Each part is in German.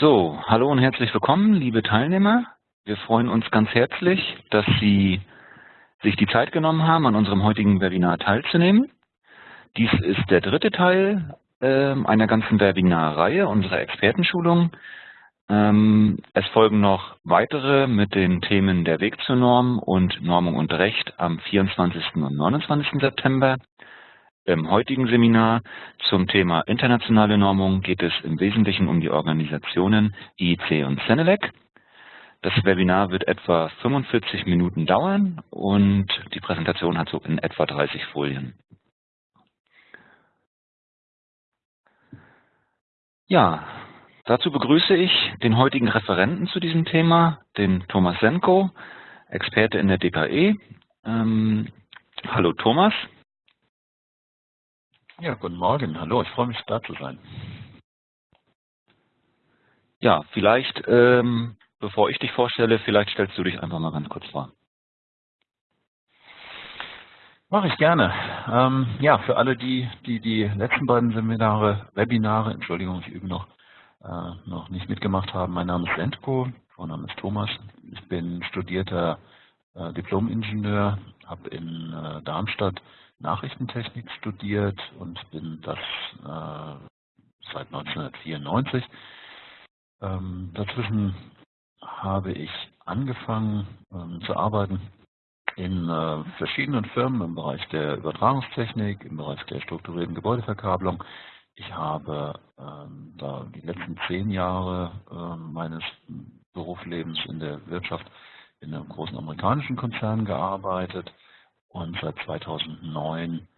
So, hallo und herzlich willkommen, liebe Teilnehmer. Wir freuen uns ganz herzlich, dass Sie sich die Zeit genommen haben, an unserem heutigen Webinar teilzunehmen. Dies ist der dritte Teil äh, einer ganzen Webinarreihe unserer Expertenschulung. Ähm, es folgen noch weitere mit den Themen der Weg zur Norm und Normung und Recht am 24. und 29. September. Im heutigen Seminar zum Thema internationale Normung geht es im Wesentlichen um die Organisationen IEC und CENELEC. Das Webinar wird etwa 45 Minuten dauern und die Präsentation hat so in etwa 30 Folien. Ja, dazu begrüße ich den heutigen Referenten zu diesem Thema, den Thomas Senko, Experte in der DKE. Ähm, hallo Thomas. Ja, guten Morgen. Hallo, ich freue mich, da zu sein. Ja, vielleicht, ähm, bevor ich dich vorstelle, vielleicht stellst du dich einfach mal ganz kurz vor. Mache ich gerne. Ähm, ja, für alle, die, die die letzten beiden Seminare, Webinare, Entschuldigung, ich übe noch, äh, noch nicht mitgemacht haben. Mein Name ist Lentko, Vorname ist Thomas. Ich bin studierter äh, Diplom-Ingenieur, habe in äh, Darmstadt Nachrichtentechnik studiert und bin das äh, seit 1994. Ähm, dazwischen habe ich angefangen ähm, zu arbeiten in äh, verschiedenen Firmen im Bereich der Übertragungstechnik, im Bereich der strukturierten Gebäudeverkabelung. Ich habe ähm, da die letzten zehn Jahre äh, meines Berufslebens in der Wirtschaft in einem großen amerikanischen Konzern gearbeitet und seit 2009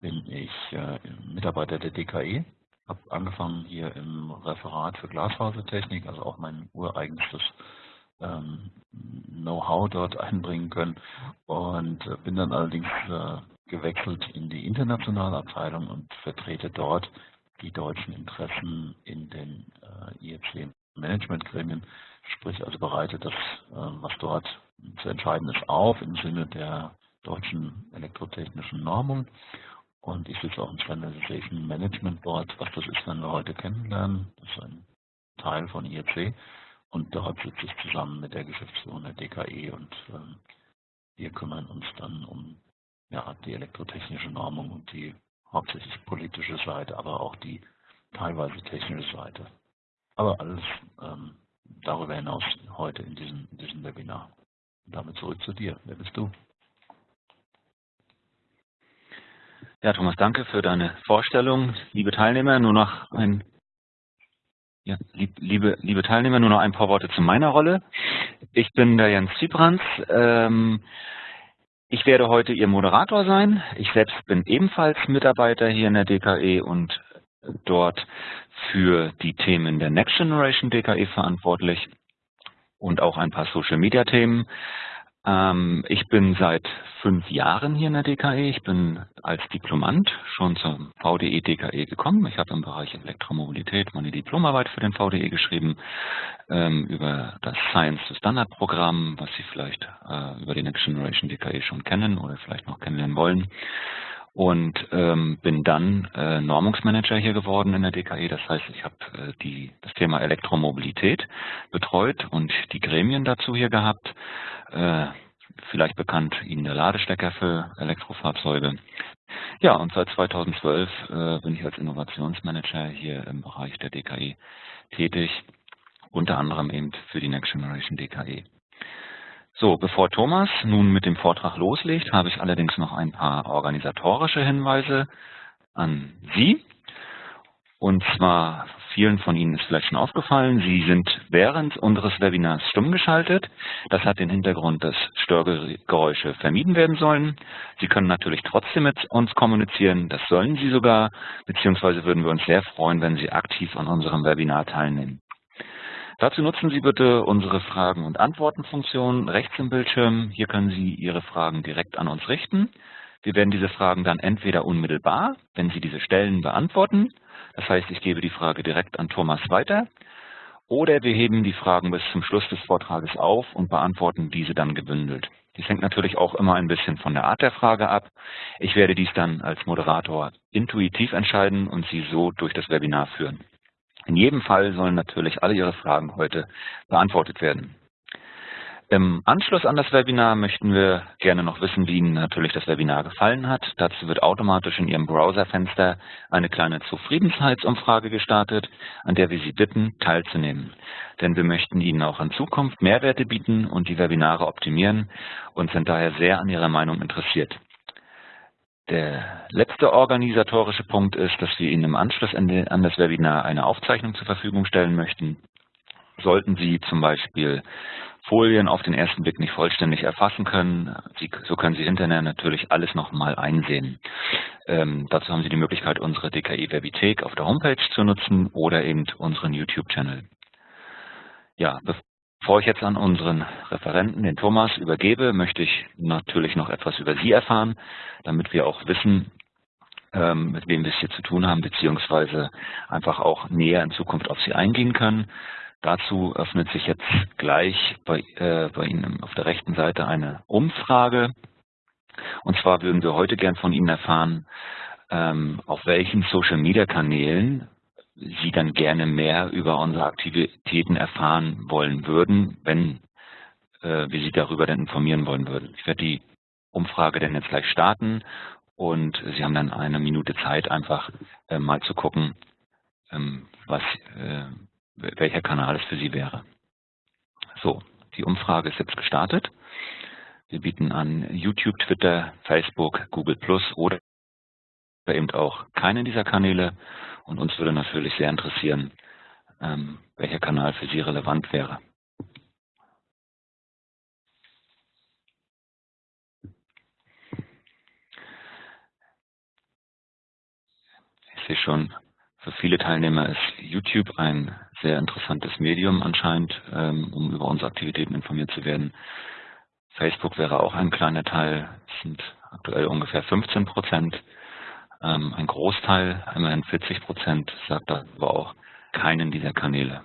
bin ich äh, Mitarbeiter der DKE, habe angefangen hier im Referat für Glasfasertechnik, also auch mein ureigenstes ähm, Know-how dort einbringen können. Und äh, bin dann allerdings äh, gewechselt in die internationale Abteilung und vertrete dort die deutschen Interessen in den äh, IEC Managementgremien, sprich also bereitet das, was dort zu entscheiden ist, auf im Sinne der deutschen elektrotechnischen Normung. Und ich sitze auch im Standardization Management Board. Was das ist, werden wir heute kennenlernen. Das ist ein Teil von IEC. Und dort sitze ich zusammen mit der Geschäftsführung der DKE und ähm, wir kümmern uns dann um ja, die elektrotechnische Normung und die hauptsächlich politische Seite, aber auch die teilweise technische Seite. Aber alles ähm, darüber hinaus heute in diesem, in diesem Webinar. Und damit zurück zu dir. Wer bist du? Ja, Thomas, danke für deine Vorstellung. Liebe Teilnehmer, nur noch ein ja, liebe, liebe Teilnehmer, nur noch ein paar Worte zu meiner Rolle. Ich bin der Jens Zybrans. Ähm, ich werde heute Ihr Moderator sein. Ich selbst bin ebenfalls Mitarbeiter hier in der DKE und dort für die Themen der Next Generation DKE verantwortlich und auch ein paar Social Media Themen. Ähm, ich bin seit fünf Jahren hier in der DKE. Ich bin als Diplomant schon zum VDE DKE gekommen. Ich habe im Bereich Elektromobilität meine Diplomarbeit für den VDE geschrieben ähm, über das Science to Standard Programm, was Sie vielleicht äh, über die Next Generation DKE schon kennen oder vielleicht noch kennenlernen wollen und ähm, bin dann äh, Normungsmanager hier geworden in der DKE. Das heißt, ich habe äh, die, das Thema Elektromobilität betreut und die Gremien dazu hier gehabt. Äh, vielleicht bekannt Ihnen der Ladestecker für Elektrofahrzeuge. Ja, und seit 2012 äh, bin ich als Innovationsmanager hier im Bereich der DKE tätig, unter anderem eben für die Next Generation DKE. So, bevor Thomas nun mit dem Vortrag loslegt, habe ich allerdings noch ein paar organisatorische Hinweise an Sie. Und zwar, vielen von Ihnen ist vielleicht schon aufgefallen, Sie sind während unseres Webinars stumm geschaltet. Das hat den Hintergrund, dass Störgeräusche vermieden werden sollen. Sie können natürlich trotzdem mit uns kommunizieren, das sollen Sie sogar, beziehungsweise würden wir uns sehr freuen, wenn Sie aktiv an unserem Webinar teilnehmen. Dazu nutzen Sie bitte unsere Fragen- und Antworten-Funktion rechts im Bildschirm. Hier können Sie Ihre Fragen direkt an uns richten. Wir werden diese Fragen dann entweder unmittelbar, wenn Sie diese stellen, beantworten. Das heißt, ich gebe die Frage direkt an Thomas weiter. Oder wir heben die Fragen bis zum Schluss des Vortrages auf und beantworten diese dann gebündelt. Dies hängt natürlich auch immer ein bisschen von der Art der Frage ab. Ich werde dies dann als Moderator intuitiv entscheiden und Sie so durch das Webinar führen. In jedem Fall sollen natürlich alle Ihre Fragen heute beantwortet werden. Im Anschluss an das Webinar möchten wir gerne noch wissen, wie Ihnen natürlich das Webinar gefallen hat. Dazu wird automatisch in Ihrem Browserfenster eine kleine Zufriedenheitsumfrage gestartet, an der wir Sie bitten, teilzunehmen. Denn wir möchten Ihnen auch in Zukunft Mehrwerte bieten und die Webinare optimieren und sind daher sehr an Ihrer Meinung interessiert. Der letzte organisatorische Punkt ist, dass wir Ihnen im Anschluss an das Webinar eine Aufzeichnung zur Verfügung stellen möchten. Sollten Sie zum Beispiel Folien auf den ersten Blick nicht vollständig erfassen können. Sie, so können Sie hinterher natürlich alles nochmal einsehen. Ähm, dazu haben Sie die Möglichkeit, unsere DKI Webithek auf der Homepage zu nutzen oder eben unseren YouTube-Channel. Ja, bevor ich jetzt an unseren Referenten, den Thomas, übergebe, möchte ich natürlich noch etwas über Sie erfahren, damit wir auch wissen, ähm, mit wem wir es hier zu tun haben, beziehungsweise einfach auch näher in Zukunft auf Sie eingehen können. Dazu öffnet sich jetzt gleich bei, äh, bei Ihnen auf der rechten Seite eine Umfrage. Und zwar würden wir heute gern von Ihnen erfahren, ähm, auf welchen Social-Media-Kanälen Sie dann gerne mehr über unsere Aktivitäten erfahren wollen würden, wenn äh, wir Sie darüber dann informieren wollen würden. Ich werde die Umfrage dann jetzt gleich starten und Sie haben dann eine Minute Zeit, einfach äh, mal zu gucken, ähm, was, äh, welcher Kanal es für Sie wäre. So, die Umfrage ist jetzt gestartet. Wir bieten an YouTube, Twitter, Facebook, Google Plus oder eben auch keinen dieser Kanäle. Und uns würde natürlich sehr interessieren, ähm, welcher Kanal für Sie relevant wäre. Ich sehe schon, für viele Teilnehmer ist YouTube ein sehr interessantes Medium anscheinend, ähm, um über unsere Aktivitäten informiert zu werden. Facebook wäre auch ein kleiner Teil, es sind aktuell ungefähr 15 Prozent. Ähm, ein Großteil, immerhin 40 Prozent, sagt aber auch keinen dieser Kanäle.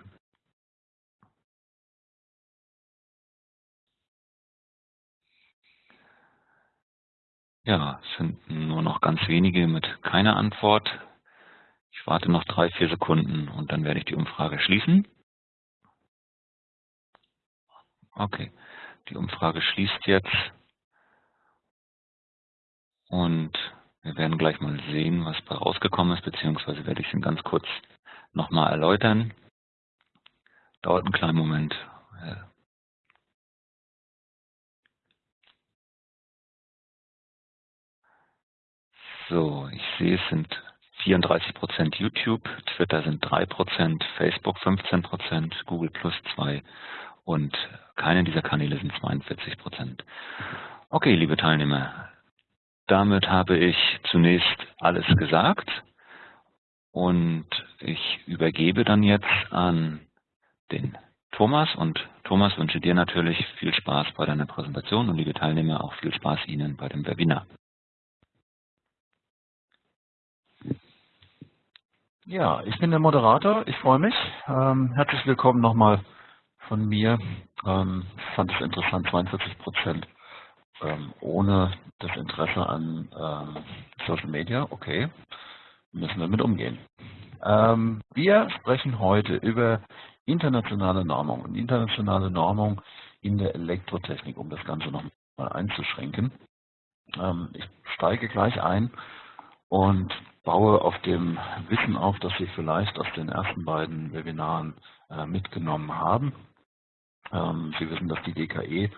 Ja, es sind nur noch ganz wenige mit keiner Antwort. Ich warte noch drei, vier Sekunden und dann werde ich die Umfrage schließen. Okay, die Umfrage schließt jetzt und wir werden gleich mal sehen, was da rausgekommen ist, beziehungsweise werde ich es Ihnen ganz kurz nochmal erläutern. Dauert einen kleinen Moment. So, ich sehe, es sind 34 Prozent YouTube, Twitter sind 3 Prozent, Facebook 15 Prozent, Google Plus 2 und keine dieser Kanäle sind 42 Prozent. Okay, liebe Teilnehmer, damit habe ich zunächst alles gesagt und ich übergebe dann jetzt an den Thomas und Thomas wünsche dir natürlich viel Spaß bei deiner Präsentation und liebe Teilnehmer auch viel Spaß Ihnen bei dem Webinar. Ja, ich bin der Moderator. Ich freue mich. Ähm, herzlich willkommen nochmal von mir. Ähm, fand es interessant, 42 Prozent ähm, ohne das Interesse an ähm, Social Media. Okay, müssen wir mit umgehen. Ähm, wir sprechen heute über internationale Normung und internationale Normung in der Elektrotechnik, um das Ganze nochmal einzuschränken. Ähm, ich steige gleich ein und baue auf dem Wissen auf, das Sie vielleicht aus den ersten beiden Webinaren äh, mitgenommen haben. Ähm, Sie wissen, dass die DKE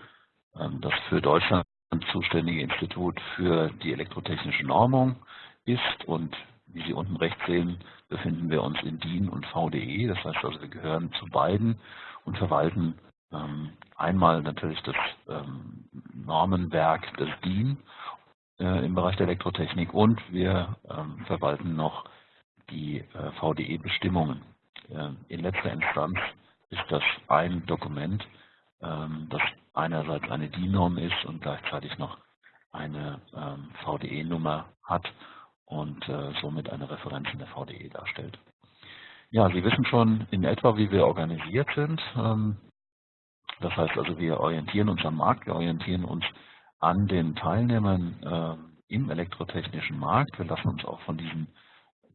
ähm, das für Deutschland zuständige Institut für die elektrotechnische Normung ist und wie Sie unten rechts sehen, befinden wir uns in DIN und VDE. Das heißt also, wir gehören zu beiden und verwalten ähm, einmal natürlich das ähm, Normenwerk des DIN äh, im Bereich der Elektrotechnik und wir ähm, verwalten noch die äh, VDE-Bestimmungen. Äh, in letzter Instanz ist das ein Dokument, das einerseits eine DIN-Norm ist und gleichzeitig noch eine ähm, VDE-Nummer hat und äh, somit eine Referenz in der VDE darstellt. Ja, Sie wissen schon in etwa, wie wir organisiert sind. Ähm, das heißt also, wir orientieren uns am Markt, wir orientieren uns an den Teilnehmern äh, im elektrotechnischen Markt. Wir lassen uns auch von diesen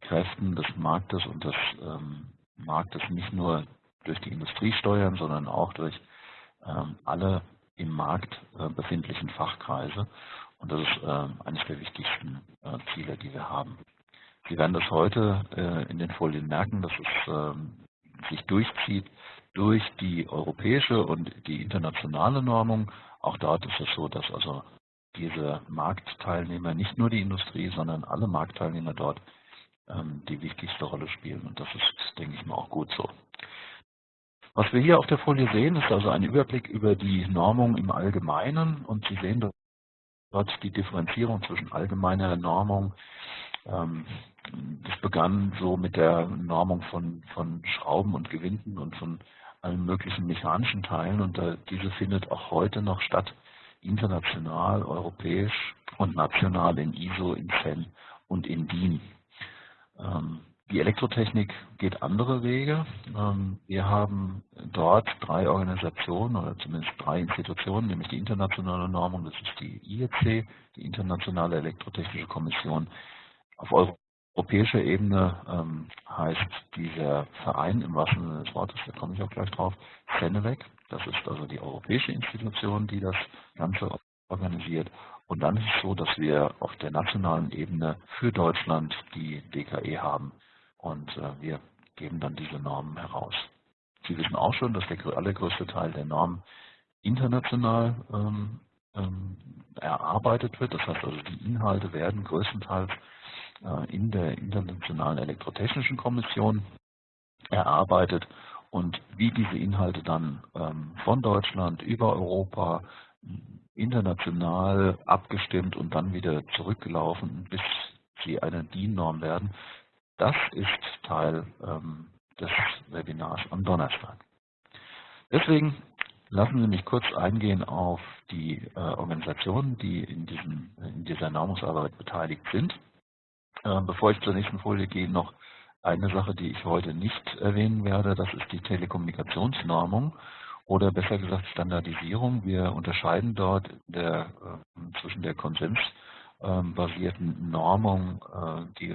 Kräften des Marktes und des ähm, Marktes nicht nur durch die Industrie steuern, sondern auch durch ähm, alle im Markt äh, befindlichen Fachkreise. Und das ist äh, eines der wichtigsten äh, Ziele, die wir haben. Sie werden das heute in den Folien merken, dass es ähm, sich durchzieht durch die europäische und die internationale Normung. Auch dort ist es so, dass also diese Marktteilnehmer, nicht nur die Industrie, sondern alle Marktteilnehmer dort ähm, die wichtigste Rolle spielen. Und das ist, denke ich mal, auch gut so. Was wir hier auf der Folie sehen, ist also ein Überblick über die Normung im Allgemeinen und Sie sehen dort die Differenzierung zwischen allgemeiner Normung. Ähm, das begann so mit der Normung von, von Schrauben und Gewinden und von allen möglichen mechanischen Teilen und diese findet auch heute noch statt, international, europäisch und national in ISO, in CEN und in DIN. Die Elektrotechnik geht andere Wege. Ähm, wir haben dort drei Organisationen oder zumindest drei Institutionen, nämlich die internationale Normung, das ist die IEC, die Internationale Elektrotechnische Kommission. Auf europäischer Ebene ähm, heißt dieser Verein im wahrsten Sinne des Wortes, da komme ich auch gleich drauf, CENELEC. Das ist also die europäische Institution, die das Ganze organisiert. Und dann ist es so, dass wir auf der nationalen Ebene für Deutschland die DKE haben und äh, wir geben dann diese Normen heraus. Sie wissen auch schon, dass der allergrößte Teil der Normen international ähm, ähm, erarbeitet wird. Das heißt also, die Inhalte werden größtenteils äh, in der Internationalen Elektrotechnischen Kommission erarbeitet und wie diese Inhalte dann ähm, von Deutschland über Europa international abgestimmt und dann wieder zurückgelaufen, bis sie eine DIN-Norm werden, das ist Teil ähm, des Webinars am Donnerstag. Deswegen lassen Sie mich kurz eingehen auf die äh, Organisationen, die in, diesem, in dieser Normungsarbeit beteiligt sind. Äh, bevor ich zur nächsten Folie gehe, noch eine Sache, die ich heute nicht erwähnen werde, das ist die Telekommunikationsnormung oder besser gesagt Standardisierung. Wir unterscheiden dort der, äh, zwischen der konsensbasierten Normung, äh, die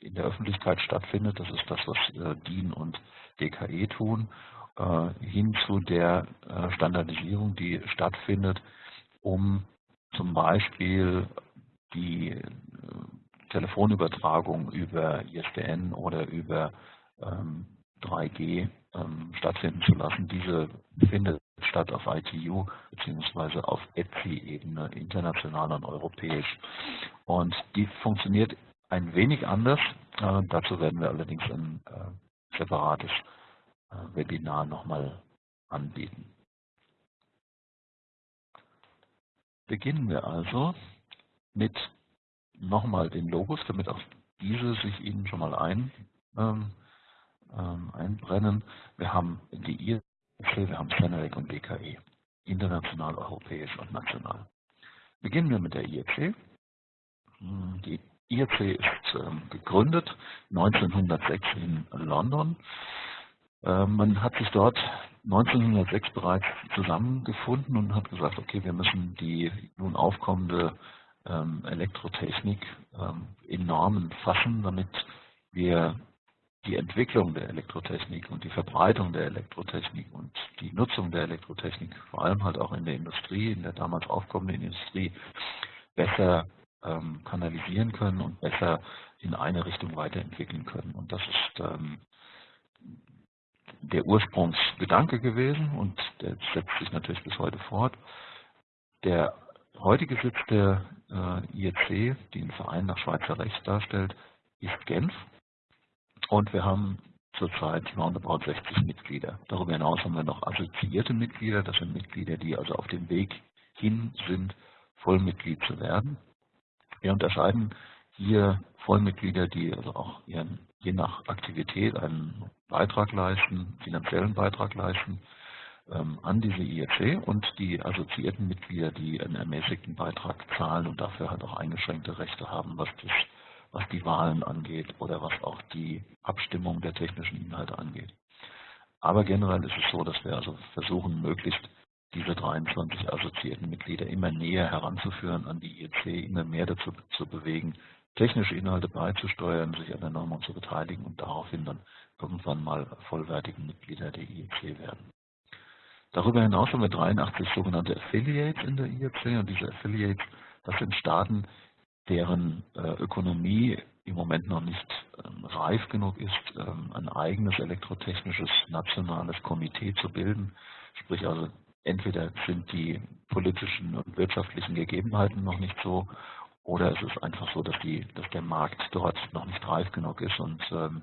in der Öffentlichkeit stattfindet, das ist das, was äh, DIN und DKE tun, äh, hin zu der äh, Standardisierung, die stattfindet, um zum Beispiel die Telefonübertragung über ISDN oder über 3G ähm, ähm, stattfinden zu lassen. Diese findet statt auf ITU bzw. auf ETSI-Ebene, international und europäisch. Und die funktioniert ein wenig anders. Äh, dazu werden wir allerdings ein äh, separates äh, Webinar nochmal anbieten. Beginnen wir also mit nochmal den Logos, damit auch diese sich Ihnen schon mal ein, ähm, ähm, einbrennen. Wir haben die IRC, wir haben Senelec und BKE, international, europäisch und national. Beginnen wir mit der IRC. Hm, die IRC ist ähm, gegründet 1906 in London. Ähm, man hat sich dort 1906 bereits zusammengefunden und hat gesagt, okay, wir müssen die nun aufkommende ähm, Elektrotechnik in Normen fassen, damit wir die Entwicklung der Elektrotechnik und die Verbreitung der Elektrotechnik und die Nutzung der Elektrotechnik, vor allem halt auch in der Industrie, in der damals aufkommenden Industrie, besser ähm, kanalisieren können und besser in eine Richtung weiterentwickeln können. Und das ist ähm, der Ursprungsgedanke gewesen und der setzt sich natürlich bis heute fort. Der heutige Sitz der äh, IEC, die den Verein nach Schweizer Recht darstellt, ist Genf. Und wir haben zurzeit roundabout 60 Mitglieder. Darüber hinaus haben wir noch assoziierte Mitglieder. Das sind Mitglieder, die also auf dem Weg hin sind, Vollmitglied zu werden. Wir unterscheiden hier Vollmitglieder, die also auch ihren, je nach Aktivität einen Beitrag leisten, finanziellen Beitrag leisten ähm, an diese IEC und die assoziierten Mitglieder, die einen ermäßigten Beitrag zahlen und dafür halt auch eingeschränkte Rechte haben, was, das, was die Wahlen angeht oder was auch die Abstimmung der technischen Inhalte angeht. Aber generell ist es so, dass wir also versuchen, möglichst diese 23 assoziierten Mitglieder immer näher heranzuführen an die IEC, immer mehr dazu zu bewegen, technische Inhalte beizusteuern, sich an der Normung zu beteiligen und daraufhin dann irgendwann mal vollwertige Mitglieder der IEC werden. Darüber hinaus haben wir 83 sogenannte Affiliates in der IEC und diese Affiliates, das sind Staaten, deren äh, Ökonomie im Moment noch nicht ähm, reif genug ist, ähm, ein eigenes elektrotechnisches nationales Komitee zu bilden. Sprich also, entweder sind die politischen und wirtschaftlichen Gegebenheiten noch nicht so, oder es ist einfach so, dass, die, dass der Markt dort noch nicht reif genug ist. Und ähm,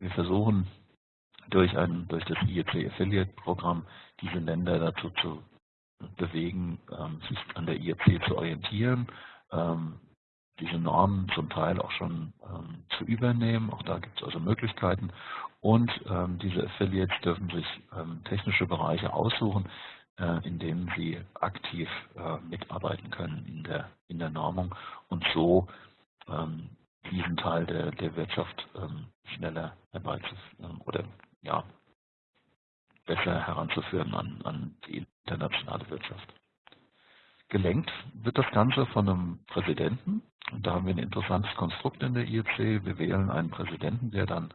wir versuchen durch, ein, durch das IEC Affiliate Programm diese Länder dazu zu bewegen, ähm, sich an der IEC zu orientieren, ähm, diese Normen zum Teil auch schon ähm, zu übernehmen. Auch da gibt es also Möglichkeiten. Und ähm, diese Affiliates dürfen sich ähm, technische Bereiche aussuchen, äh, in denen sie aktiv äh, mitarbeiten können in der, in der Normung und so ähm, diesen Teil der, der Wirtschaft ähm, schneller herbeizuführen oder ja, besser heranzuführen an, an die internationale Wirtschaft. Gelenkt wird das Ganze von einem Präsidenten. Und da haben wir ein interessantes Konstrukt in der IEC. Wir wählen einen Präsidenten, der dann,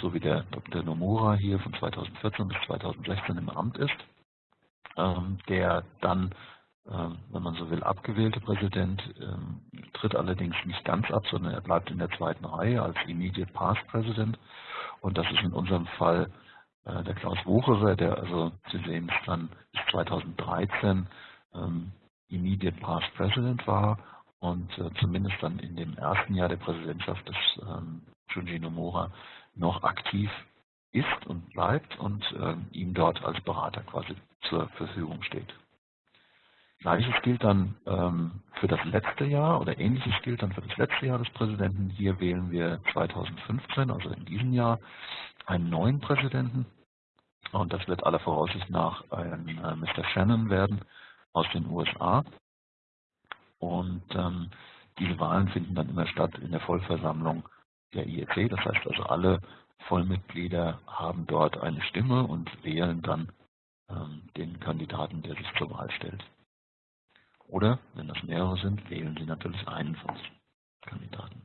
so wie der Dr. Nomura hier von 2014 bis 2016 im Amt ist, ähm, der dann, ähm, wenn man so will, abgewählte Präsident, ähm, tritt allerdings nicht ganz ab, sondern er bleibt in der zweiten Reihe als Immediate Past President. Und das ist in unserem Fall äh, der Klaus Wucherer, der also, Sie sehen es dann, bis 2013 ähm, Immediate Past President war und äh, zumindest dann in dem ersten Jahr der Präsidentschaft des ähm, Junji Nomura noch aktiv ist und bleibt und ihm dort als Berater quasi zur Verfügung steht. Gleiches gilt dann ähm, für das letzte Jahr oder ähnliches gilt dann für das letzte Jahr des Präsidenten. Hier wählen wir 2015, also in diesem Jahr, einen neuen Präsidenten. Und das wird aller Voraussicht nach ein äh, Mr. Shannon werden, aus den USA. Und ähm, diese Wahlen finden dann immer statt in der Vollversammlung der IEC. Das heißt also, alle Vollmitglieder haben dort eine Stimme und wählen dann den Kandidaten, der sich zur Wahl stellt. Oder, wenn das mehrere sind, wählen sie natürlich einen von den Kandidaten.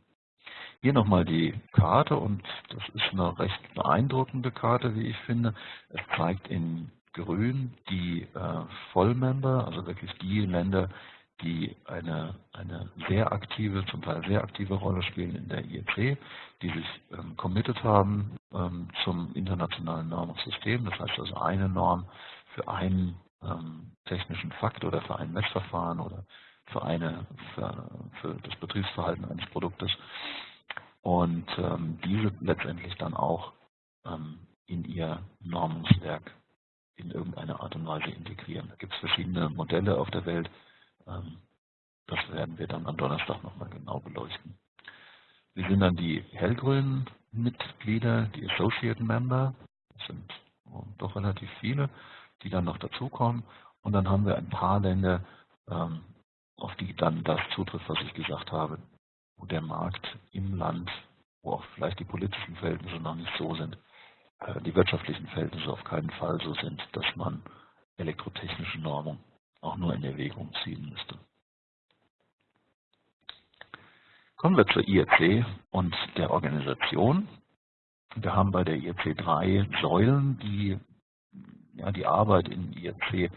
Hier nochmal die Karte und das ist eine recht beeindruckende Karte, wie ich finde. Es zeigt in grün die äh, Vollmember, also wirklich die Länder, die eine, eine sehr aktive, zum Teil sehr aktive Rolle spielen in der IEC, die sich ähm, committed haben ähm, zum internationalen Normungssystem. Das heißt also eine Norm für einen ähm, technischen Fakt oder für ein Messverfahren oder für, eine, für, für das Betriebsverhalten eines Produktes und ähm, diese letztendlich dann auch ähm, in ihr Normungswerk in irgendeiner Art und Weise integrieren. Da gibt es verschiedene Modelle auf der Welt. Ähm, das werden wir dann am Donnerstag nochmal genau beleuchten. Wir sind dann die hellgrünen Mitglieder, die Associate Member. Das sind doch relativ viele, die dann noch dazukommen. Und dann haben wir ein paar Länder, ähm, auf die dann das zutrifft, was ich gesagt habe, wo der Markt im Land, wo auch vielleicht die politischen Verhältnisse noch nicht so sind, äh, die wirtschaftlichen Verhältnisse auf keinen Fall so sind, dass man elektrotechnische Normung auch nur in Erwägung ziehen müsste. Kommen wir zur IEC und der Organisation. Wir haben bei der IEC drei Säulen, die ja, die Arbeit in IEC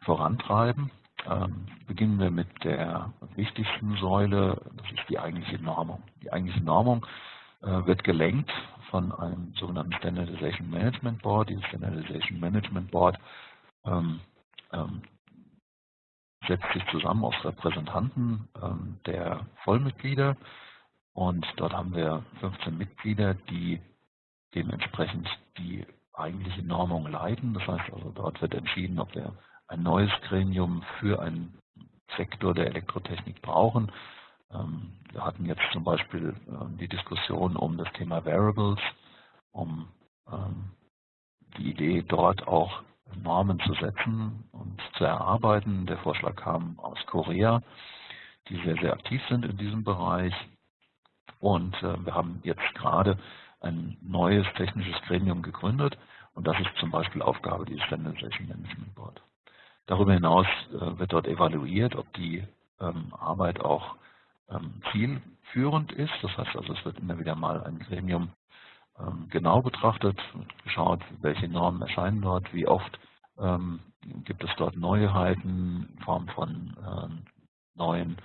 vorantreiben. Ähm, beginnen wir mit der wichtigsten Säule, das ist die eigentliche Normung. Die eigentliche Normung äh, wird gelenkt von einem sogenannten Standardization Management Board. Dieses Standardization Management Board ähm, ähm, setzt sich zusammen aus Repräsentanten ähm, der Vollmitglieder und dort haben wir 15 Mitglieder, die dementsprechend die eigentliche Normung leiten. Das heißt also, dort wird entschieden, ob wir ein neues Gremium für einen Sektor der Elektrotechnik brauchen. Ähm, wir hatten jetzt zum Beispiel ähm, die Diskussion um das Thema Variables, um die Idee, dort auch Normen zu setzen und zu erarbeiten. Der Vorschlag kam aus Korea, die sehr, sehr aktiv sind in diesem Bereich. Und äh, wir haben jetzt gerade ein neues technisches Gremium gegründet und das ist zum Beispiel Aufgabe dieses Standardization Management Board. Darüber hinaus äh, wird dort evaluiert, ob die Arbeit auch ähm, zielführend ist. Das heißt also, es wird immer wieder mal ein Gremium ähm, genau betrachtet, geschaut, welche Normen erscheinen dort, wie oft ähm, gibt es dort Neuheiten in Form von ähm, neuen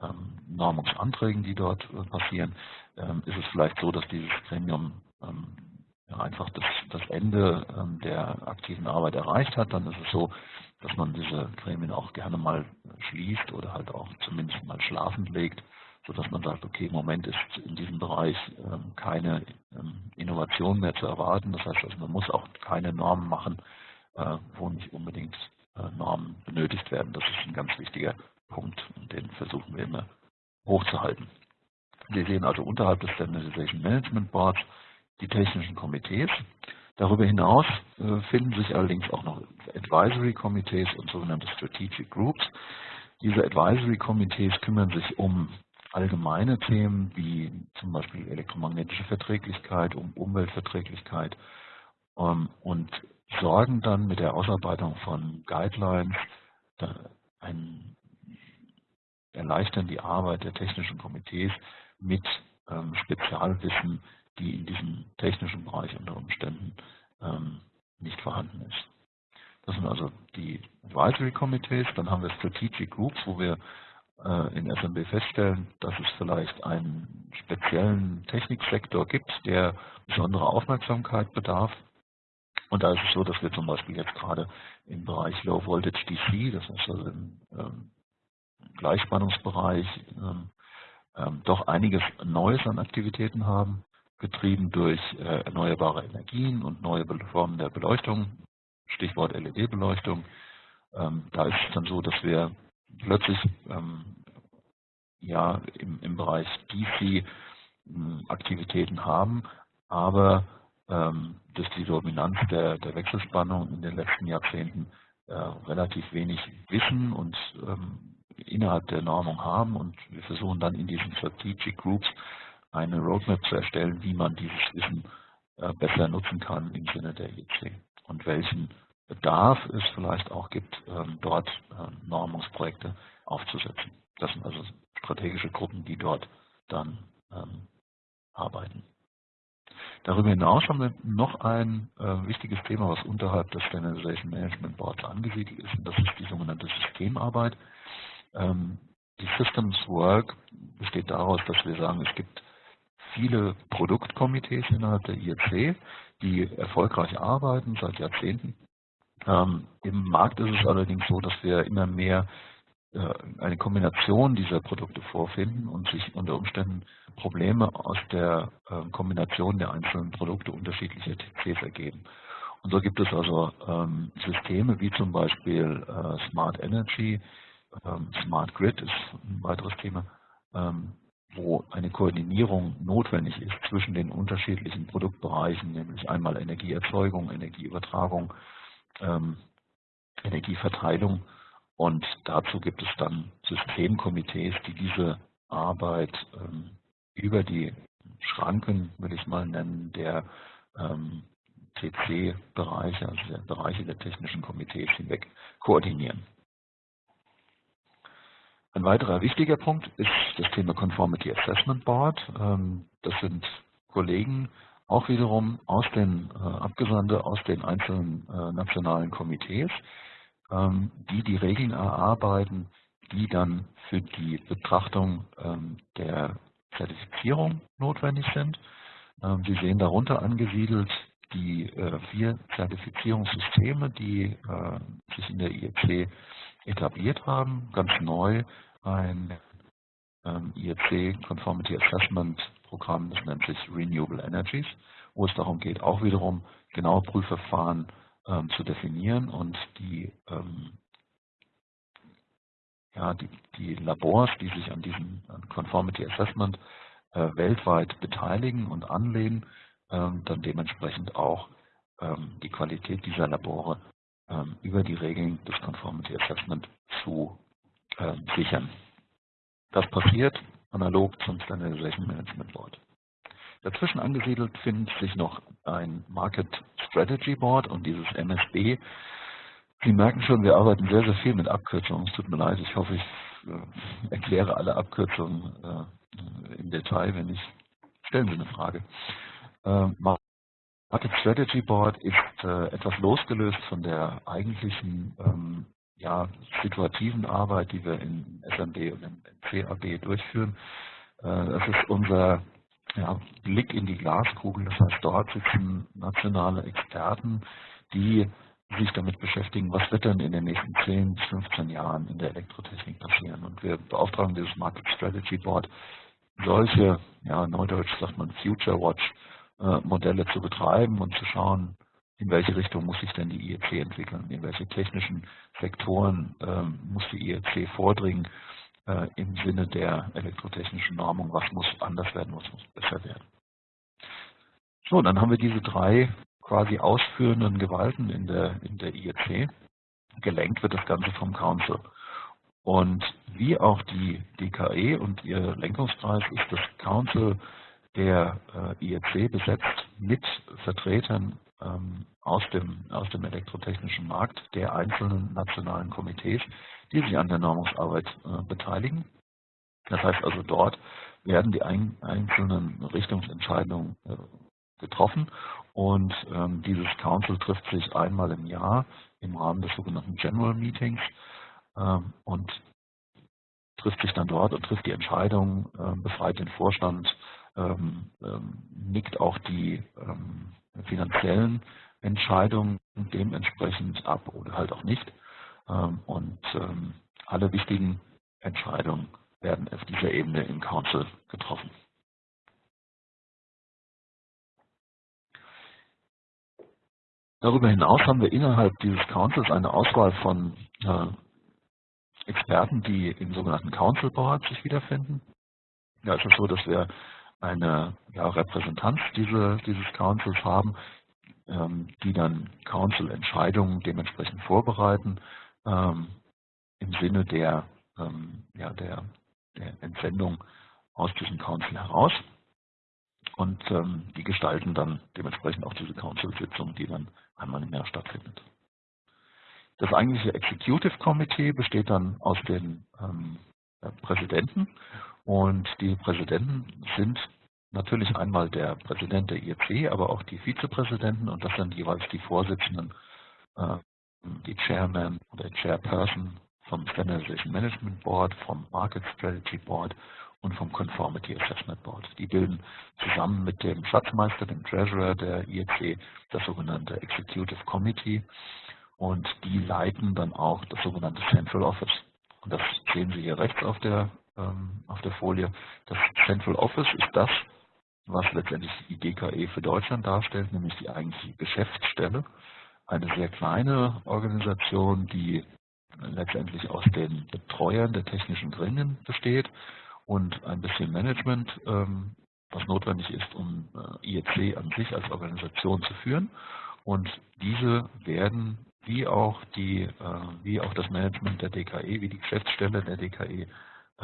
ähm, Normungsanträgen, die dort äh, passieren. Ähm, ist es vielleicht so, dass dieses Gremium ähm, einfach das, das Ende der aktiven Arbeit erreicht hat, dann ist es so, dass man diese Gremien auch gerne mal schließt oder halt auch zumindest mal schlafend legt sodass man sagt, okay, im Moment ist in diesem Bereich ähm, keine ähm, Innovation mehr zu erwarten. Das heißt also, man muss auch keine Normen machen, äh, wo nicht unbedingt äh, Normen benötigt werden. Das ist ein ganz wichtiger Punkt und den versuchen wir immer hochzuhalten. Wir sehen also unterhalb des Standardization Management Boards die technischen Komitees. Darüber hinaus äh, finden sich allerdings auch noch Advisory Komitees und sogenannte Strategic Groups. Diese Advisory Komitees kümmern sich um allgemeine Themen wie zum Beispiel elektromagnetische Verträglichkeit, um Umweltverträglichkeit ähm, und sorgen dann mit der Ausarbeitung von Guidelines ein, erleichtern die Arbeit der technischen Komitees mit ähm, Spezialwissen, die in diesem technischen Bereich unter Umständen ähm, nicht vorhanden ist. Das sind also die Advisory Committees. Dann haben wir Strategic Groups, wo wir in SMB feststellen, dass es vielleicht einen speziellen Techniksektor gibt, der besondere Aufmerksamkeit bedarf. Und da ist es so, dass wir zum Beispiel jetzt gerade im Bereich Low Voltage DC, das ist also im ähm, Gleichspannungsbereich, ähm, ähm, doch einiges Neues an Aktivitäten haben, getrieben durch äh, erneuerbare Energien und neue Formen der Beleuchtung, Stichwort LED-Beleuchtung. Da ist es dann so, dass wir plötzlich ähm, ja im, im Bereich DC ähm, Aktivitäten haben, aber ähm, durch die Dominanz der, der Wechselspannung in den letzten Jahrzehnten äh, relativ wenig Wissen und ähm, innerhalb der Normung haben und wir versuchen dann in diesen Strategic Groups eine Roadmap zu erstellen, wie man dieses Wissen äh, besser nutzen kann im Sinne der IEC und welchen Bedarf es vielleicht auch gibt, ähm, dort äh, Normungsprojekte aufzusetzen. Das sind also strategische Gruppen, die dort dann ähm, arbeiten. Darüber hinaus haben wir noch ein wichtiges Thema, was unterhalb des Standardization Management Boards angesiedelt ist, und das ist die sogenannte Systemarbeit. Ähm, die Systems Work besteht daraus, dass wir sagen, es gibt viele Produktkomitees innerhalb der IEC, die erfolgreich arbeiten seit Jahrzehnten ähm, Im Markt ist es allerdings so, dass wir immer mehr äh, eine Kombination dieser Produkte vorfinden und sich unter Umständen Probleme aus der äh, Kombination der einzelnen Produkte unterschiedlicher TCs ergeben. Und so gibt es also ähm, Systeme wie zum Beispiel äh, Smart Energy, ähm, Smart Grid ist ein weiteres Thema, ähm, wo eine Koordinierung notwendig ist zwischen den unterschiedlichen Produktbereichen, nämlich einmal Energieerzeugung, Energieübertragung, ähm, Energieverteilung. Und dazu gibt es dann Systemkomitees, die diese Arbeit ähm, über die Schranken, will ich mal nennen, der ähm, TC-Bereiche, also der Bereiche der technischen Komitees hinweg koordinieren. Ein weiterer wichtiger Punkt ist das Thema Conformity Assessment Board. Ähm, das sind Kollegen auch wiederum aus den äh, Abgesandte aus den einzelnen äh, nationalen Komitees, ähm, die die Regeln erarbeiten, die dann für die Betrachtung ähm, der Zertifizierung notwendig sind. Ähm, Sie sehen darunter angesiedelt die äh, vier Zertifizierungssysteme, die äh, sich in der IEC etabliert haben, ganz neu ein ähm, IEC Conformity Assessment Programm, das nennt sich Renewable Energies, wo es darum geht, auch wiederum genaue Prüfverfahren ähm, zu definieren und die, ähm, ja, die, die, Labors, die sich an diesem Conformity Assessment äh, weltweit beteiligen und anlehnen, ähm, dann dementsprechend auch ähm, die Qualität dieser Labore ähm, über die Regeln des Conformity Assessment zu sichern. Das passiert analog zum Standardization Management Board. Dazwischen angesiedelt findet sich noch ein Market Strategy Board und dieses MSB. Sie merken schon, wir arbeiten sehr, sehr viel mit Abkürzungen. Es tut mir leid, ich hoffe, ich äh, erkläre alle Abkürzungen äh, im Detail, wenn nicht. Stellen Sie eine Frage. Äh, Market Strategy Board ist äh, etwas losgelöst von der eigentlichen ähm, ja, situativen Arbeit, die wir in SMB und in CAB durchführen. Äh, das ist unser ja, Blick in die Glaskugel. Das heißt, dort sitzen nationale Experten, die sich damit beschäftigen, was wird denn in den nächsten 10 bis 15 Jahren in der Elektrotechnik passieren. Und wir beauftragen dieses Market Strategy Board, solche, ja, neudeutsch sagt man Future Watch, äh, Modelle zu betreiben und zu schauen, in welche Richtung muss sich denn die IEC entwickeln, in welche technischen Sektoren ähm, muss die IEC vordringen äh, im Sinne der elektrotechnischen Normung, was muss anders werden, was muss besser werden. So, dann haben wir diese drei quasi ausführenden Gewalten in der, in der IEC. Gelenkt wird das Ganze vom Council. Und wie auch die DKE und ihr Lenkungskreis ist das Council der äh, IEC besetzt mit Vertretern ähm, aus, dem, aus dem elektrotechnischen Markt der einzelnen nationalen Komitees, die sich an der Normungsarbeit äh, beteiligen. Das heißt also, dort werden die ein, einzelnen Richtungsentscheidungen äh, getroffen und ähm, dieses Council trifft sich einmal im Jahr im Rahmen des sogenannten General Meetings ähm, und trifft sich dann dort und trifft die Entscheidung, äh, befreit den Vorstand, ähm, ähm, nickt auch die ähm, finanziellen Entscheidungen dementsprechend ab oder halt auch nicht. Ähm, und alle wichtigen Entscheidungen werden auf dieser Ebene im Council getroffen. Darüber hinaus haben wir innerhalb dieses Councils eine Auswahl von äh, Experten, die im sogenannten Council Board sich wiederfinden. Da ist es so, dass wir eine ja, Repräsentanz diese, dieses Councils haben, ähm, die dann Council-Entscheidungen dementsprechend vorbereiten ähm, im Sinne der, ähm, ja, der, der Entsendung aus diesem Council heraus. Und ähm, die gestalten dann dementsprechend auch diese Council-Sitzung, die dann einmal im Jahr stattfindet. Das eigentliche Executive Committee besteht dann aus den ähm, Präsidenten und die Präsidenten sind natürlich einmal der Präsident der IEC, aber auch die Vizepräsidenten und das sind jeweils die Vorsitzenden, äh, die Chairman oder Chairperson vom Standardization Management Board, vom Market Strategy Board und vom Conformity Assessment Board. Die bilden zusammen mit dem Schatzmeister, dem Treasurer der IEC, das sogenannte Executive Committee und die leiten dann auch das sogenannte Central Office. Und das sehen Sie hier rechts auf der, auf der Folie. Das Central Office ist das, was letztendlich die DKE für Deutschland darstellt, nämlich die eigentliche Geschäftsstelle. Eine sehr kleine Organisation, die letztendlich aus den Betreuern der technischen Gremien besteht und ein bisschen Management, ähm, was notwendig ist, um äh, IEC an sich als Organisation zu führen. Und diese werden wie auch die, äh, wie auch das Management der DKE, wie die Geschäftsstelle der DKE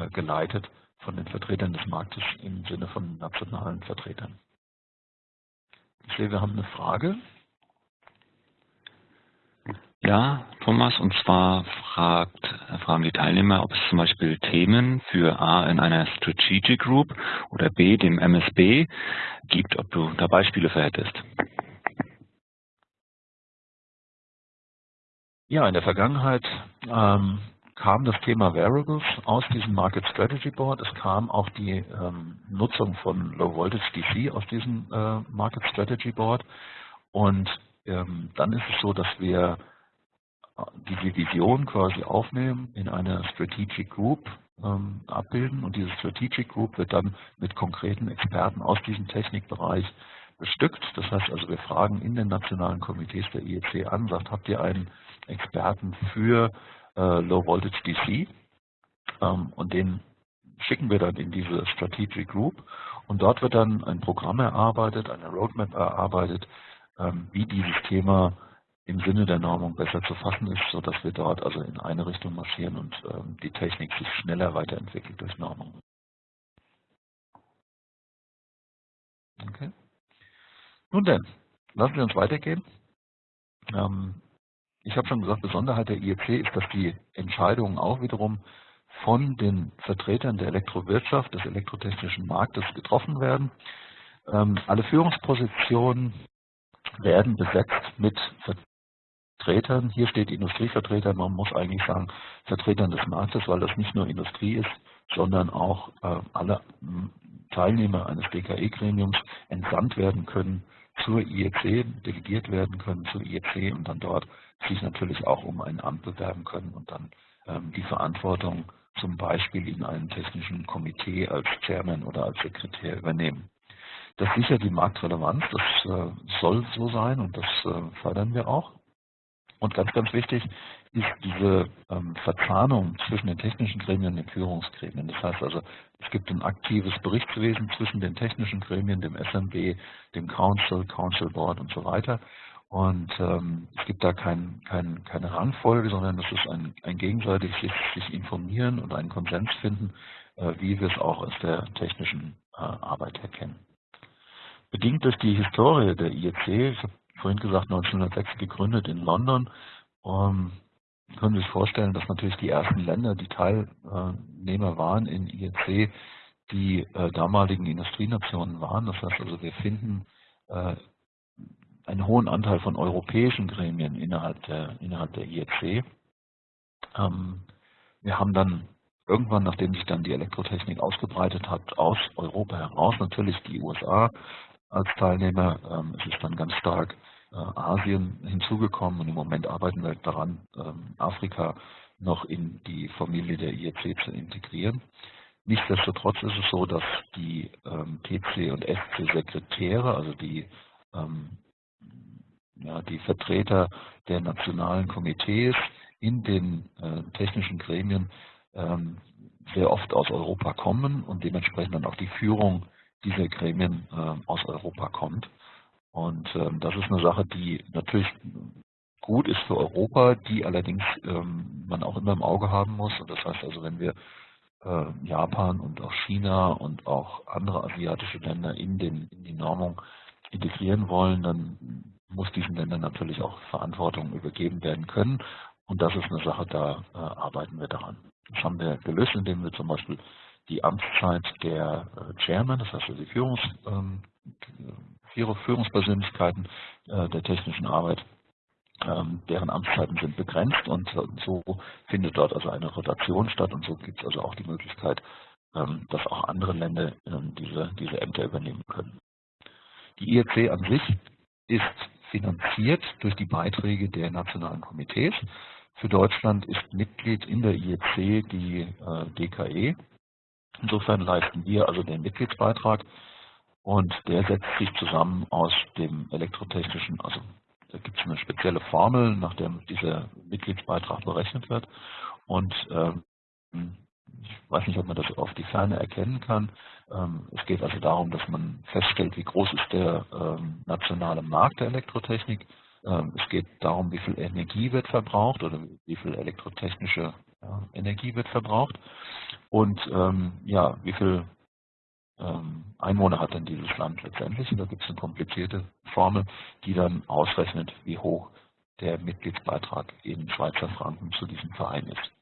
geleitet von den Vertretern des Marktes im Sinne von nationalen Vertretern. Ich sehe, wir haben eine Frage. Ja, Thomas, und zwar fragt, fragen die Teilnehmer, ob es zum Beispiel Themen für A in einer Strategic Group oder B dem MSB gibt, ob du da Beispiele für hättest. Ja, in der Vergangenheit ähm, kam das Thema Variables aus diesem Market Strategy Board. Es kam auch die ähm, Nutzung von Low Voltage DC aus diesem äh, Market Strategy Board. Und ähm, dann ist es so, dass wir diese Vision quasi aufnehmen, in einer Strategic Group ähm, abbilden und diese Strategic Group wird dann mit konkreten Experten aus diesem Technikbereich bestückt. Das heißt also, wir fragen in den nationalen Komitees der IEC an, sagt, habt ihr einen Experten für äh, Low Voltage DC? Ähm, und den schicken wir dann in diese Strategic Group und dort wird dann ein Programm erarbeitet, eine Roadmap erarbeitet, ähm, wie dieses Thema im Sinne der Normung besser zu fassen ist, sodass wir dort also in eine Richtung marschieren und ähm, die Technik sich schneller weiterentwickelt durch Normung. Okay. Nun denn, lassen Sie uns weitergehen. Ähm, ich habe schon gesagt, Besonderheit der IEC ist, dass die Entscheidungen auch wiederum von den Vertretern der Elektrowirtschaft, des elektrotechnischen Marktes getroffen werden. Ähm, alle Führungspositionen werden besetzt mit Vertretern. Hier steht Industrievertreter, man muss eigentlich sagen Vertretern des Marktes, weil das nicht nur Industrie ist, sondern auch äh, alle Teilnehmer eines DKE-Gremiums entsandt werden können zur IEC, delegiert werden können zur IEC und dann dort sich natürlich auch um ein Amt bewerben können und dann ähm, die Verantwortung zum Beispiel in einem technischen Komitee als Chairman oder als Sekretär übernehmen. Das sichert die Marktrelevanz, das äh, soll so sein und das äh, fördern wir auch. Und ganz, ganz wichtig ist diese ähm, Verzahnung zwischen den technischen Gremien und den Führungsgremien. Das heißt also, es gibt ein aktives Berichtswesen zwischen den technischen Gremien, dem SMB, dem Council, Council Board und so weiter. Und ähm, es gibt da kein, kein, keine Rangfolge, sondern es ist ein, ein gegenseitig sich, sich informieren und einen Konsens finden, äh, wie wir es auch aus der technischen äh, Arbeit erkennen. Bedingt durch die Historie der IEC, ich habe vorhin gesagt 1906 gegründet in London, ähm, können Sie sich vorstellen, dass natürlich die ersten Länder, die Teilnehmer waren in IEC, die äh, damaligen Industrienationen waren. Das heißt also, wir finden äh, einen hohen Anteil von europäischen Gremien innerhalb der, innerhalb der IEC. Ähm, wir haben dann irgendwann, nachdem sich dann die Elektrotechnik ausgebreitet hat, aus Europa heraus natürlich die USA als Teilnehmer. Ähm, es ist dann ganz stark Asien hinzugekommen und im Moment arbeiten wir daran, ähm, Afrika noch in die Familie der IEC zu integrieren. Nichtsdestotrotz ist es so, dass die ähm, PC und SC Sekretäre, also die ähm, ja, die Vertreter der nationalen Komitees in den äh, technischen Gremien ähm, sehr oft aus Europa kommen und dementsprechend dann auch die Führung dieser Gremien äh, aus Europa kommt. Und ähm, das ist eine Sache, die natürlich gut ist für Europa, die allerdings ähm, man auch immer im Auge haben muss. Und das heißt also, wenn wir äh, Japan und auch China und auch andere asiatische Länder in, den, in die Normung integrieren wollen, dann muss diesen Ländern natürlich auch Verantwortung übergeben werden können. Und das ist eine Sache, da äh, arbeiten wir daran. Das haben wir gelöst, indem wir zum Beispiel die Amtszeit der äh, Chairman, das heißt also die Führungs, ähm, Führungspersönlichkeiten äh, der technischen Arbeit, ähm, deren Amtszeiten sind begrenzt und so findet dort also eine Rotation statt und so gibt es also auch die Möglichkeit, ähm, dass auch andere Länder ähm, diese, diese Ämter übernehmen können. Die IEC an sich ist finanziert durch die Beiträge der nationalen Komitees. Für Deutschland ist Mitglied in der IEC die äh, DKE. Insofern leisten wir also den Mitgliedsbeitrag und der setzt sich zusammen aus dem elektrotechnischen, also da gibt es eine spezielle Formel, nach der dieser Mitgliedsbeitrag berechnet wird. Und ähm, ich weiß nicht, ob man das auf die Ferne erkennen kann. Ähm, es geht also darum, dass man feststellt, wie groß ist der ähm, nationale Markt der Elektrotechnik. Ähm, es geht darum, wie viel Energie wird verbraucht oder wie viel elektrotechnische Energie wird verbraucht und ja, wie viel Einwohner hat denn dieses Land letztendlich. Und da gibt es eine komplizierte Formel, die dann ausrechnet, wie hoch der Mitgliedsbeitrag in Schweizer Franken zu diesem Verein ist.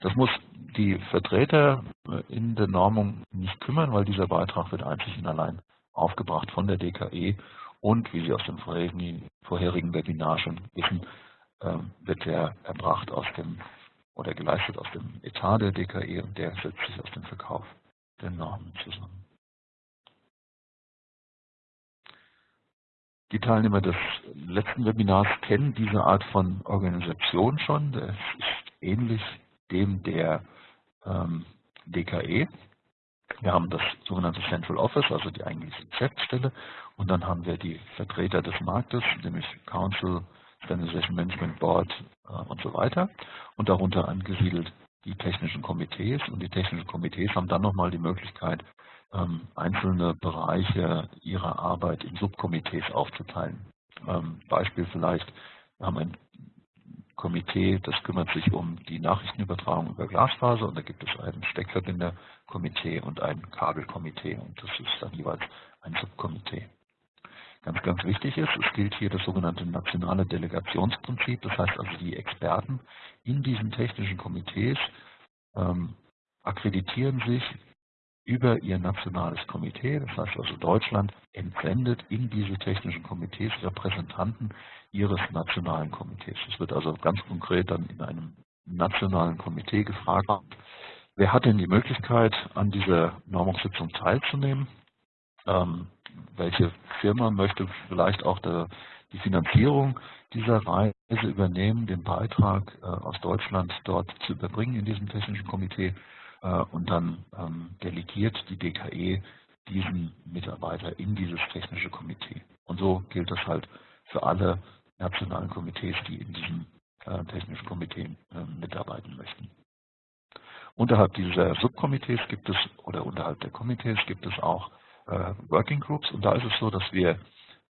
Das muss die Vertreter in der Normung nicht kümmern, weil dieser Beitrag wird einzig und allein aufgebracht von der DKE und, wie Sie aus dem vorherigen Webinar schon wissen, ähm, wird der erbracht aus dem oder geleistet aus dem Etat der DKE und der setzt sich aus dem Verkauf der Normen zusammen. Die Teilnehmer des letzten Webinars kennen diese Art von Organisation schon. Das ist ähnlich dem der ähm, DKE. Wir haben das sogenannte Central Office, also die eigentliche Geschäftsstelle, und dann haben wir die Vertreter des Marktes, nämlich Council, Standardization Management Board äh, und so weiter, und darunter angesiedelt die technischen Komitees. Und die technischen Komitees haben dann nochmal die Möglichkeit, ähm, einzelne Bereiche ihrer Arbeit in Subkomitees aufzuteilen. Ähm, Beispiel vielleicht, wir haben ein Komitee, das kümmert sich um die Nachrichtenübertragung über Glasfaser und da gibt es ein Steckverbinderkomitee und ein Kabelkomitee und das ist dann jeweils ein Subkomitee. Ganz, ganz wichtig ist, es gilt hier das sogenannte nationale Delegationsprinzip, das heißt also die Experten in diesen technischen Komitees ähm, akkreditieren sich über ihr nationales Komitee. Das heißt also Deutschland entsendet in diese technischen Komitees Repräsentanten ihres nationalen Komitees. Es wird also ganz konkret dann in einem nationalen Komitee gefragt, wer hat denn die Möglichkeit, an dieser Normungssitzung teilzunehmen? Ähm, welche Firma möchte vielleicht auch der, die Finanzierung dieser Reise übernehmen, den Beitrag äh, aus Deutschland dort zu überbringen in diesem technischen Komitee? Äh, und dann ähm, delegiert die DKE diesen Mitarbeiter in dieses technische Komitee. Und so gilt das halt für alle nationalen Komitees, die in diesem äh, technischen Komitee äh, mitarbeiten möchten. Unterhalb dieser Subkomitees gibt es, oder unterhalb der Komitees gibt es auch Working Groups und da ist es so, dass wir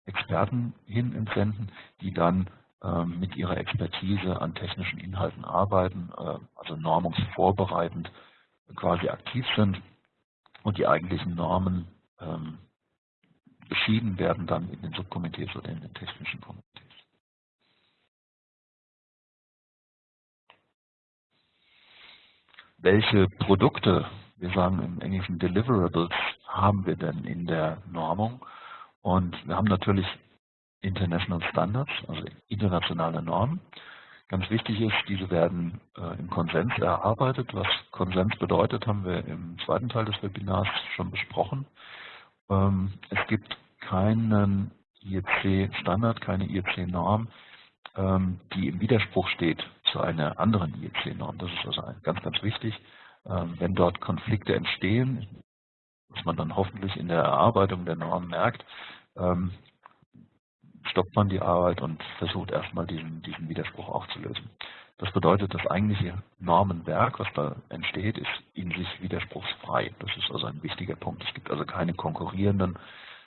Experten hin entsenden, die dann ähm, mit ihrer Expertise an technischen Inhalten arbeiten, also normungsvorbereitend quasi aktiv sind und die eigentlichen Normen ähm, beschieden werden dann in den Subkomitees oder in den technischen Komitees. Welche Produkte, wir sagen im Englischen Deliverables, haben wir denn in der Normung? Und wir haben natürlich International Standards, also internationale Normen. Ganz wichtig ist, diese werden äh, im Konsens erarbeitet. Was Konsens bedeutet, haben wir im zweiten Teil des Webinars schon besprochen. Ähm, es gibt keinen IEC-Standard, keine IEC-Norm, ähm, die im Widerspruch steht zu einer anderen IEC-Norm. Das ist also ganz, ganz wichtig. Ähm, wenn dort Konflikte entstehen, was man dann hoffentlich in der Erarbeitung der Norm merkt, stoppt man die Arbeit und versucht erstmal diesen, diesen Widerspruch aufzulösen. Das bedeutet, das eigentliche Normenwerk, was da entsteht, ist in sich widerspruchsfrei. Das ist also ein wichtiger Punkt. Es gibt also keine konkurrierenden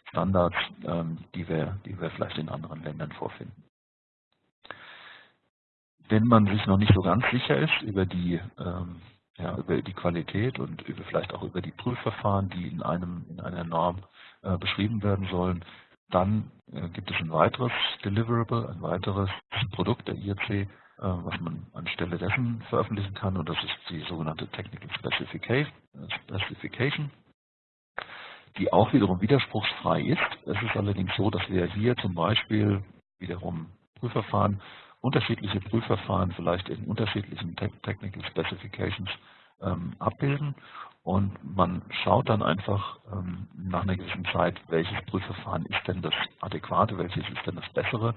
Standards, ähm, die, wir, die wir vielleicht in anderen Ländern vorfinden. Wenn man sich noch nicht so ganz sicher ist über die, ähm, ja, über die Qualität und über, vielleicht auch über die Prüfverfahren, die in, einem, in einer Norm äh, beschrieben werden sollen, dann äh, gibt es ein weiteres Deliverable, ein weiteres Produkt der IRC, äh, was man anstelle dessen veröffentlichen kann und das ist die sogenannte Technical Specification, die auch wiederum widerspruchsfrei ist. Es ist allerdings so, dass wir hier zum Beispiel wiederum Prüfverfahren, unterschiedliche Prüfverfahren vielleicht in unterschiedlichen Technical Specifications ähm, abbilden und man schaut dann einfach ähm, nach einer gewissen Zeit, welches Prüfverfahren ist denn das adäquate, welches ist denn das bessere.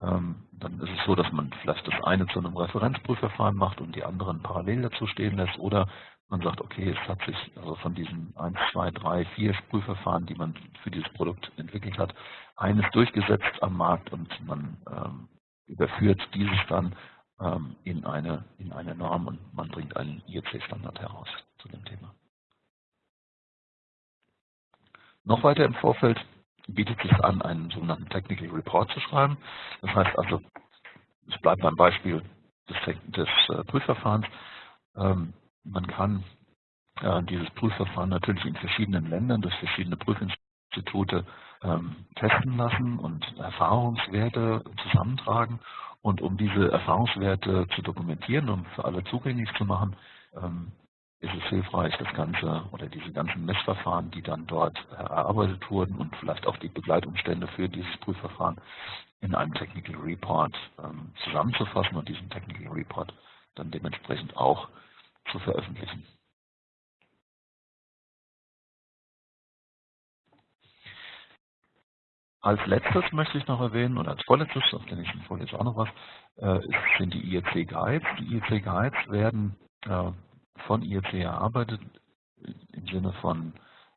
Ähm, dann ist es so, dass man vielleicht das eine zu einem Referenzprüfverfahren macht und die anderen parallel dazu stehen lässt oder man sagt, okay, es hat sich also von diesen 1, 2, 3, 4 Prüfverfahren, die man für dieses Produkt entwickelt hat, eines durchgesetzt am Markt und man ähm, überführt dieses dann ähm, in, eine, in eine Norm und man bringt einen IEC-Standard heraus zu dem Thema. Noch weiter im Vorfeld bietet sich an, einen sogenannten Technical Report zu schreiben. Das heißt also, es bleibt beim Beispiel des, des äh, Prüfverfahrens. Ähm, man kann äh, dieses Prüfverfahren natürlich in verschiedenen Ländern durch verschiedene Prüfinstitute ähm, testen lassen und Erfahrungswerte zusammentragen. Und um diese Erfahrungswerte zu dokumentieren und für alle zugänglich zu machen, ähm, ist es hilfreich, das Ganze oder diese ganzen Messverfahren, die dann dort erarbeitet wurden und vielleicht auch die Begleitumstände für dieses Prüfverfahren in einem Technical Report ähm, zusammenzufassen und diesen Technical Report dann dementsprechend auch zu veröffentlichen. Als letztes möchte ich noch erwähnen, und als vorletztes, auf der nächsten Folie ist auch noch was, äh, sind die IEC Guides. Die IEC Guides werden äh, von IEC erarbeitet, im Sinne von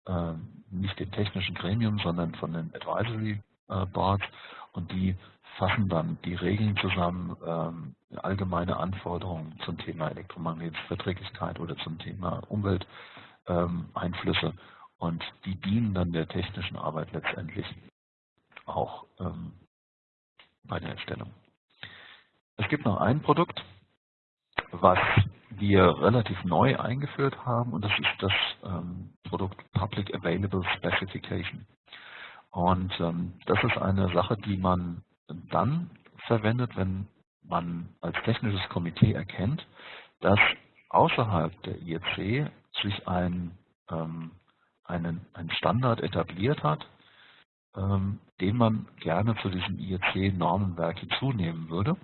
äh, nicht dem technischen Gremium, sondern von den Advisory äh, Boards und die fassen dann die Regeln zusammen, ähm, allgemeine Anforderungen zum Thema elektromagnetische Verträglichkeit oder zum Thema Umwelteinflüsse ähm, und die dienen dann der technischen Arbeit letztendlich auch ähm, bei der Erstellung. Es gibt noch ein Produkt, was wir relativ neu eingeführt haben und das ist das ähm, Produkt Public Available Specification. Und ähm, das ist eine Sache, die man dann verwendet, wenn man als technisches Komitee erkennt, dass außerhalb der IEC sich ein, ähm, einen, ein Standard etabliert hat, ähm, den man gerne zu diesem IEC-Normenwerk hinzunehmen würde.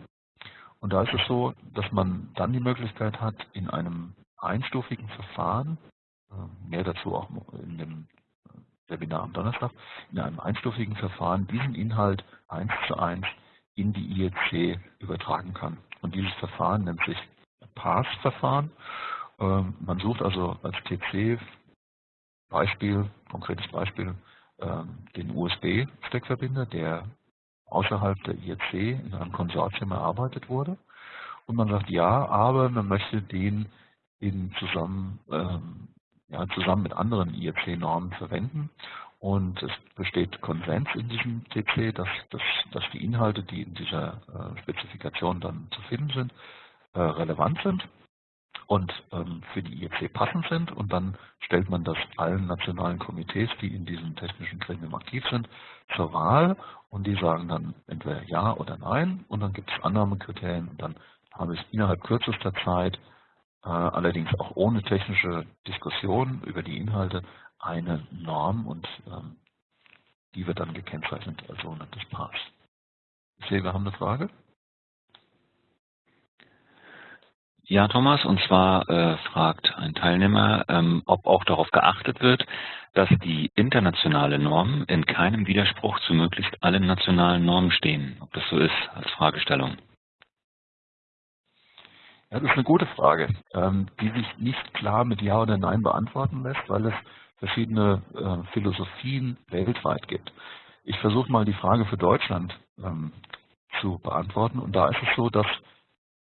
Und da ist es so, dass man dann die Möglichkeit hat, in einem einstufigen Verfahren, äh, mehr dazu auch in dem Webinar am Donnerstag, in einem einstufigen Verfahren diesen Inhalt eins zu eins in die IEC übertragen kann. Und dieses Verfahren nennt sich PASS-Verfahren. Ähm, man sucht also als TC Beispiel, konkretes Beispiel, ähm, den USB-Steckverbinder, der außerhalb der IEC in einem Konsortium erarbeitet wurde. Und man sagt ja, aber man möchte den in zusammen, ähm, ja, zusammen mit anderen IEC-Normen verwenden. Und es besteht Konsens in diesem TC, dass, dass, dass die Inhalte, die in dieser äh, Spezifikation dann zu finden sind, äh, relevant sind und ähm, für die IEC passend sind. Und dann stellt man das allen nationalen Komitees, die in diesem technischen Gremium aktiv sind, zur Wahl. Und die sagen dann entweder Ja oder Nein. Und dann gibt es Annahmekriterien. Und dann habe ich innerhalb kürzester Zeit, äh, allerdings auch ohne technische Diskussion über die Inhalte, eine Norm und ähm, die wird dann gekennzeichnet als sogenanntes Pass. Ich sehe, wir haben eine Frage. Ja, Thomas, und zwar äh, fragt ein Teilnehmer, ähm, ob auch darauf geachtet wird, dass die internationale Norm in keinem Widerspruch zu möglichst allen nationalen Normen stehen. Ob das so ist als Fragestellung. Ja, das ist eine gute Frage, ähm, die sich nicht klar mit Ja oder Nein beantworten lässt, weil es verschiedene äh, Philosophien weltweit gibt. Ich versuche mal die Frage für Deutschland ähm, zu beantworten. Und da ist es so, dass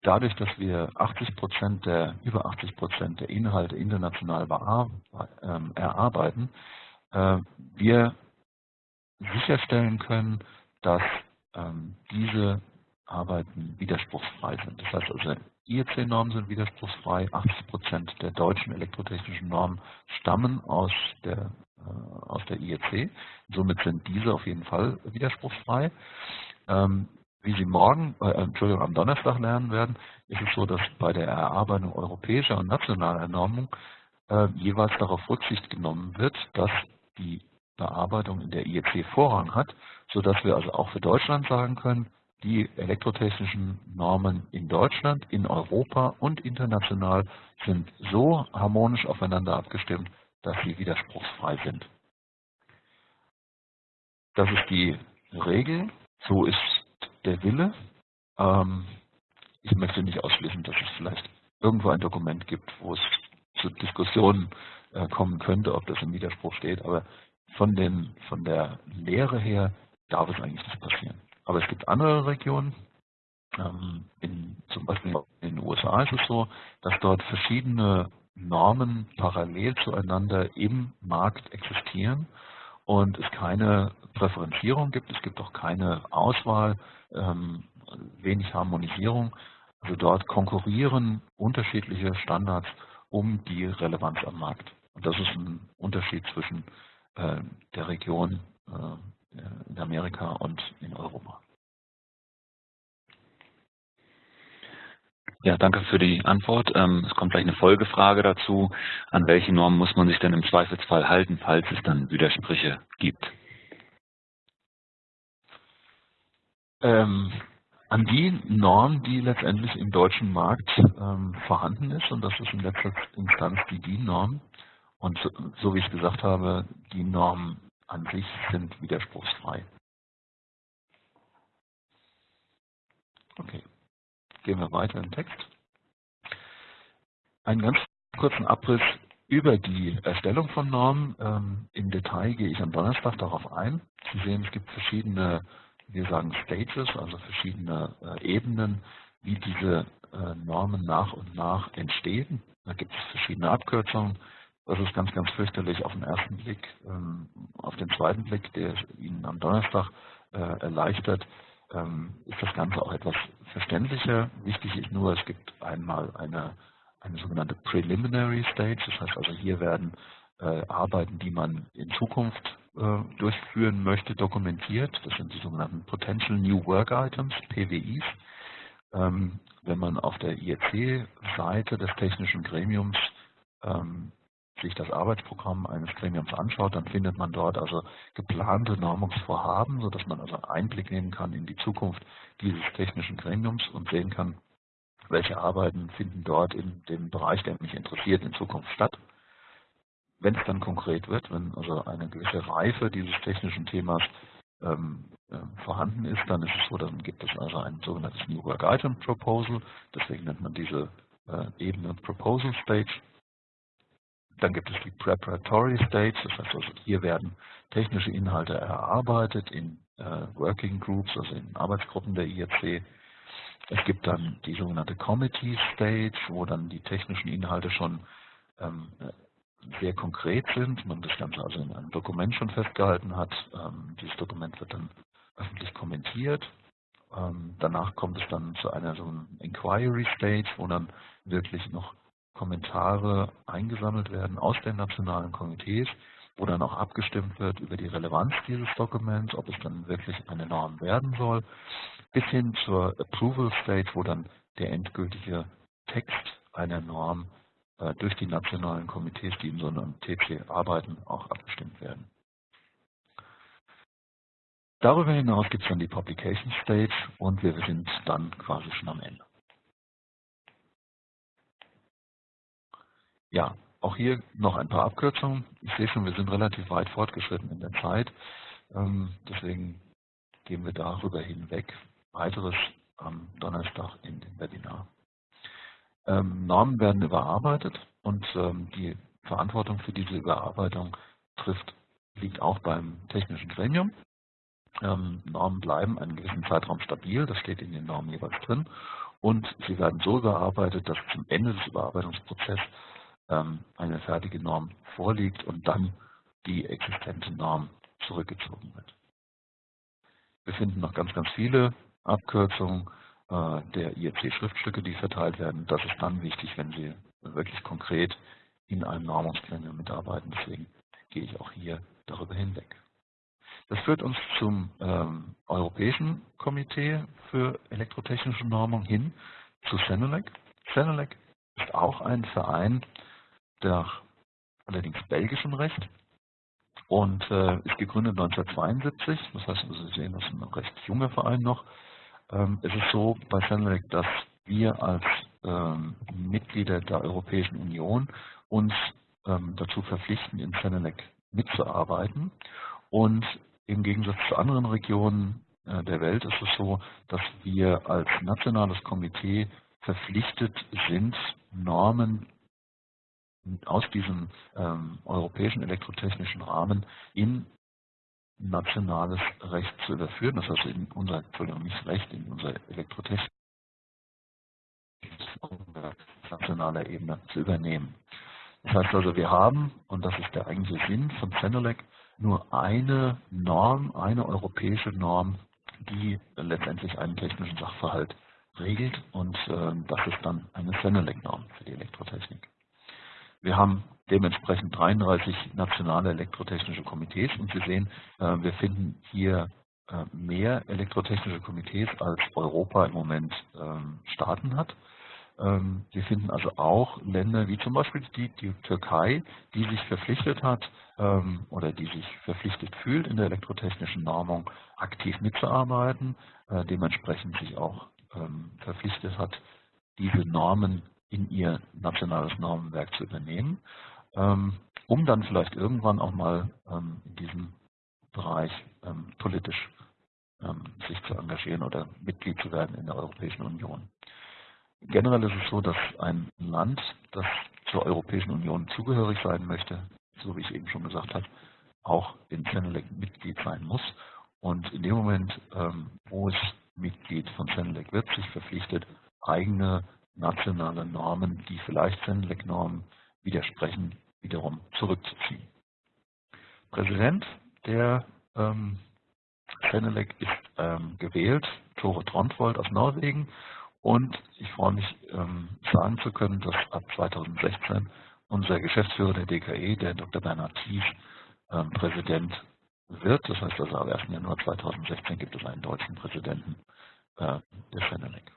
dadurch, dass wir 80 Prozent der, über 80 Prozent der Inhalte international ähm, erarbeiten, äh, wir sicherstellen können, dass ähm, diese Arbeiten widerspruchsfrei sind. Das heißt also, IEC-Normen sind widerspruchsfrei. 80 Prozent der deutschen elektrotechnischen Normen stammen aus der, äh, aus der IEC. Somit sind diese auf jeden Fall widerspruchsfrei. Wie Sie morgen, äh, Entschuldigung, am Donnerstag lernen werden, ist es so, dass bei der Erarbeitung europäischer und nationaler Normung äh, jeweils darauf Rücksicht genommen wird, dass die Bearbeitung in der IEC Vorrang hat, sodass wir also auch für Deutschland sagen können, die elektrotechnischen Normen in Deutschland, in Europa und international sind so harmonisch aufeinander abgestimmt, dass sie widerspruchsfrei sind. Das ist die Regel, so ist der Wille. Ähm, ich möchte nicht ausschließen, dass es vielleicht irgendwo ein Dokument gibt, wo es zu Diskussionen äh, kommen könnte, ob das im Widerspruch steht, aber von, den, von der Lehre her darf es eigentlich nicht passieren. Aber es gibt andere Regionen, ähm, in, zum Beispiel in den USA ist es so, dass dort verschiedene Normen parallel zueinander im Markt existieren und es keine Präferenzierung gibt, es gibt auch keine Auswahl, ähm, wenig Harmonisierung. Also dort konkurrieren unterschiedliche Standards um die Relevanz am Markt. Und das ist ein Unterschied zwischen äh, der Region äh, in Amerika und in Europa. Ja, danke für die Antwort. Ähm, es kommt gleich eine Folgefrage dazu. An welche Normen muss man sich denn im Zweifelsfall halten, falls es dann Widersprüche gibt? Ähm, an die Norm, die letztendlich im deutschen Markt ähm, vorhanden ist, und das ist in letzter Instanz die DIN-Norm. Und so, so, wie ich gesagt habe, die Normen an sich sind widerspruchsfrei. Okay, gehen wir weiter im Text. Einen ganz kurzen Abriss über die Erstellung von Normen. Ähm, Im Detail gehe ich am Donnerstag darauf ein. Sie sehen, es gibt verschiedene, wir sagen Stages, also verschiedene äh, Ebenen, wie diese äh, Normen nach und nach entstehen. Da gibt es verschiedene Abkürzungen. Das ist ganz, ganz fürchterlich auf den ersten Blick. Ähm, auf den zweiten Blick, der Ihnen am Donnerstag äh, erleichtert, ähm, ist das Ganze auch etwas verständlicher. Wichtig ist nur, es gibt einmal eine, eine sogenannte Preliminary Stage. Das heißt also, hier werden äh, Arbeiten, die man in Zukunft äh, durchführen möchte, dokumentiert. Das sind die sogenannten Potential New Work Items, PWIs. Ähm, wenn man auf der IEC-Seite des technischen Gremiums ähm, sich das Arbeitsprogramm eines Gremiums anschaut, dann findet man dort also geplante Normungsvorhaben, sodass man also Einblick nehmen kann in die Zukunft dieses technischen Gremiums und sehen kann, welche Arbeiten finden dort in dem Bereich, der mich interessiert, in Zukunft statt. Wenn es dann konkret wird, wenn also eine gewisse Reife dieses technischen Themas ähm, äh, vorhanden ist, dann ist es so, dann gibt es also ein sogenanntes New Work Item Proposal, deswegen nennt man diese äh, Ebene Proposal Stage. Dann gibt es die Preparatory Stage, das heißt also hier werden technische Inhalte erarbeitet in äh, Working Groups, also in Arbeitsgruppen der IEC. Es gibt dann die sogenannte Committee Stage, wo dann die technischen Inhalte schon ähm, sehr konkret sind, man das Ganze also in einem Dokument schon festgehalten hat. Ähm, dieses Dokument wird dann öffentlich kommentiert. Ähm, danach kommt es dann zu einer so Inquiry Stage, wo dann wirklich noch Kommentare eingesammelt werden aus den nationalen Komitees, wo dann auch abgestimmt wird über die Relevanz dieses Dokuments, ob es dann wirklich eine Norm werden soll, bis hin zur Approval Stage, wo dann der endgültige Text einer Norm äh, durch die nationalen Komitees, die in so einem TC arbeiten, auch abgestimmt werden. Darüber hinaus gibt es dann die Publication Stage und wir sind dann quasi schon am Ende. Ja, auch hier noch ein paar Abkürzungen. Ich sehe schon, wir sind relativ weit fortgeschritten in der Zeit. Ähm, deswegen gehen wir darüber hinweg. Weiteres am Donnerstag in dem Webinar. Ähm, Normen werden überarbeitet und ähm, die Verantwortung für diese Überarbeitung trifft, liegt auch beim technischen Gremium. Normen bleiben einen gewissen Zeitraum stabil, das steht in den Normen jeweils drin, und sie werden so überarbeitet, dass zum Ende des Überarbeitungsprozesses eine fertige Norm vorliegt und dann die existente Norm zurückgezogen wird. Wir finden noch ganz, ganz viele Abkürzungen äh, der IEC-Schriftstücke, die verteilt werden. Das ist dann wichtig, wenn Sie wirklich konkret in einem Normungsgremium mitarbeiten. Deswegen gehe ich auch hier darüber hinweg. Das führt uns zum ähm, Europäischen Komitee für elektrotechnische Normung hin, zu Senelec. Senelec ist auch ein Verein nach allerdings belgischem Recht und äh, ist gegründet 1972. Das heißt, also Sie sehen, das ist ein recht junger Verein noch. Ähm, es ist so bei Senelec, dass wir als ähm, Mitglieder der Europäischen Union uns ähm, dazu verpflichten, in Senelec mitzuarbeiten. Und im Gegensatz zu anderen Regionen äh, der Welt ist es so, dass wir als nationales Komitee verpflichtet sind, Normen aus diesem ähm, europäischen elektrotechnischen Rahmen in nationales Recht zu überführen, das heißt in unser, Entschuldigung, nicht Recht, in unser Elektrotechnik nationaler Ebene zu übernehmen. Das heißt also, wir haben, und das ist der eigentliche Sinn von Zenelec, nur eine Norm, eine europäische Norm, die letztendlich einen technischen Sachverhalt regelt und äh, das ist dann eine Zenelec-Norm für die Elektrotechnik. Wir haben dementsprechend 33 nationale elektrotechnische Komitees und Sie sehen, äh, wir finden hier äh, mehr elektrotechnische Komitees als Europa im Moment ähm, Staaten hat. Ähm, wir finden also auch Länder wie zum Beispiel die, die Türkei, die sich verpflichtet hat ähm, oder die sich verpflichtet fühlt, in der elektrotechnischen Normung aktiv mitzuarbeiten, äh, dementsprechend sich auch verpflichtet hat, diese Normen in ihr nationales Normenwerk zu übernehmen, ähm, um dann vielleicht irgendwann auch mal ähm, in diesem Bereich ähm, politisch sich zu engagieren oder Mitglied zu werden in der Europäischen Union. Generell ist es so, dass ein Land, das zur Europäischen Union zugehörig sein möchte, so wie ich eben schon gesagt habe, auch in Senelec Mitglied sein muss. Und in dem Moment, wo es Mitglied von Senelec wird, sich verpflichtet, eigene nationale Normen, die vielleicht Senelec-Normen widersprechen, wiederum zurückzuziehen. Präsident der ähm, Senelec ist ähm, gewählt, Tore Trondvold aus Norwegen und ich freue mich ähm, sagen zu können, dass ab 2016 unser Geschäftsführer der DKE, der Dr. Bernhard Thies, ähm, Präsident wird. Das heißt also, am 1. Januar 2016 gibt es einen deutschen Präsidenten äh, der Senelec.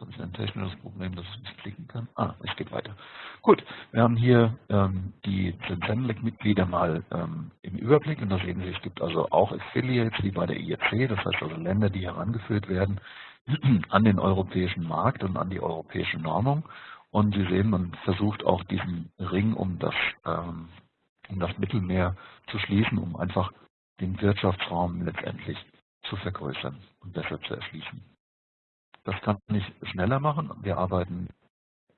Habe ich ein technisches Problem, dass ich nicht klicken kann. Ah, es geht weiter. Gut, wir haben hier ähm, die Zensenlec-Mitglieder mal ähm, im Überblick und da sehen Sie, es gibt also auch Affiliates wie bei der IEC, das heißt also Länder, die herangeführt werden an den europäischen Markt und an die europäische Normung. Und Sie sehen, man versucht auch diesen Ring um das, ähm, um das Mittelmeer zu schließen, um einfach den Wirtschaftsraum letztendlich zu vergrößern und besser zu erschließen. Das kann ich schneller machen. Wir arbeiten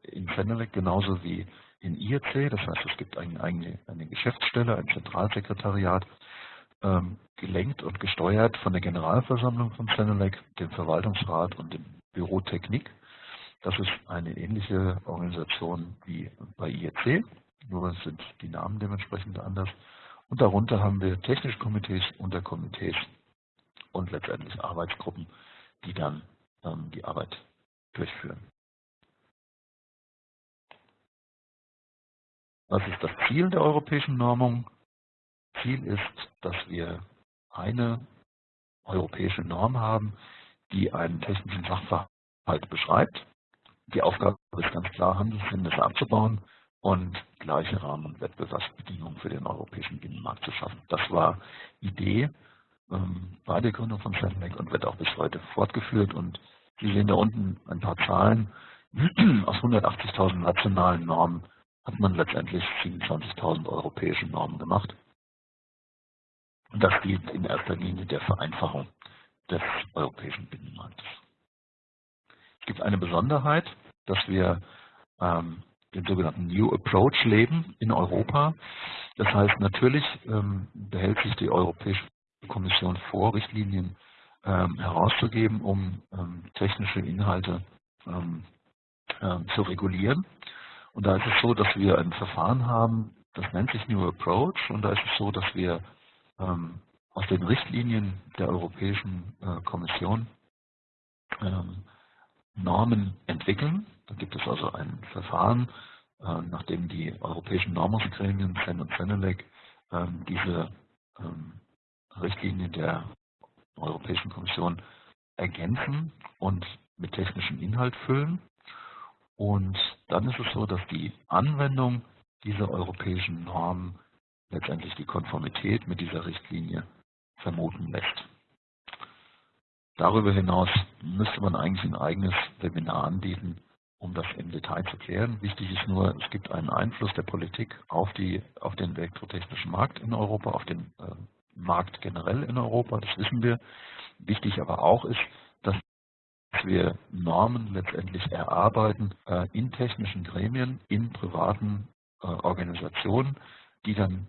in Fenelec genauso wie in IEC. Das heißt, es gibt eine, eine, eine Geschäftsstelle, ein Zentralsekretariat, ähm, gelenkt und gesteuert von der Generalversammlung von Fenelec, dem Verwaltungsrat und dem Büro Technik. Das ist eine ähnliche Organisation wie bei IEC, nur sind die Namen dementsprechend anders. Und darunter haben wir technische Komitees, Unterkomitees und letztendlich Arbeitsgruppen, die dann die Arbeit durchführen. Was ist das Ziel der europäischen Normung? Ziel ist, dass wir eine europäische Norm haben, die einen technischen Sachverhalt beschreibt. Die Aufgabe ist ganz klar, Handelshindernisse abzubauen und gleiche Rahmen- und Wettbewerbsbedingungen für den europäischen Binnenmarkt zu schaffen. Das war Idee ähm, bei der Gründung von Senlec und wird auch bis heute fortgeführt. Und Sie sehen da unten ein paar Zahlen. Aus 180.000 nationalen Normen hat man letztendlich 27.000 europäische Normen gemacht. Und das dient in erster Linie der Vereinfachung des europäischen Binnenmarktes. Es gibt eine Besonderheit, dass wir ähm, den sogenannten New Approach leben in Europa. Das heißt, natürlich ähm, behält sich die Europäische Kommission vor, Richtlinien ähm, herauszugeben, um ähm, technische Inhalte ähm, ähm, zu regulieren. Und da ist es so, dass wir ein Verfahren haben, das nennt sich New Approach und da ist es so, dass wir ähm, aus den Richtlinien der Europäischen äh, Kommission ähm, Normen entwickeln. Da gibt es also ein Verfahren, äh, nachdem die europäischen Normungsgremien, CEN und CENELEC, ähm, diese Richtlinien der Europäischen Kommission ergänzen und mit technischem Inhalt füllen. Und dann ist es so, dass die Anwendung dieser europäischen Normen letztendlich die Konformität mit dieser Richtlinie vermuten lässt. Darüber hinaus müsste man eigentlich ein eigenes Webinar anbieten, um das im Detail zu klären. Wichtig ist nur, es gibt einen Einfluss der Politik auf, die, auf den elektrotechnischen Markt in Europa, auf den äh, Markt generell in Europa, das wissen wir. Wichtig aber auch ist, dass wir Normen letztendlich erarbeiten äh, in technischen Gremien, in privaten äh, Organisationen, die dann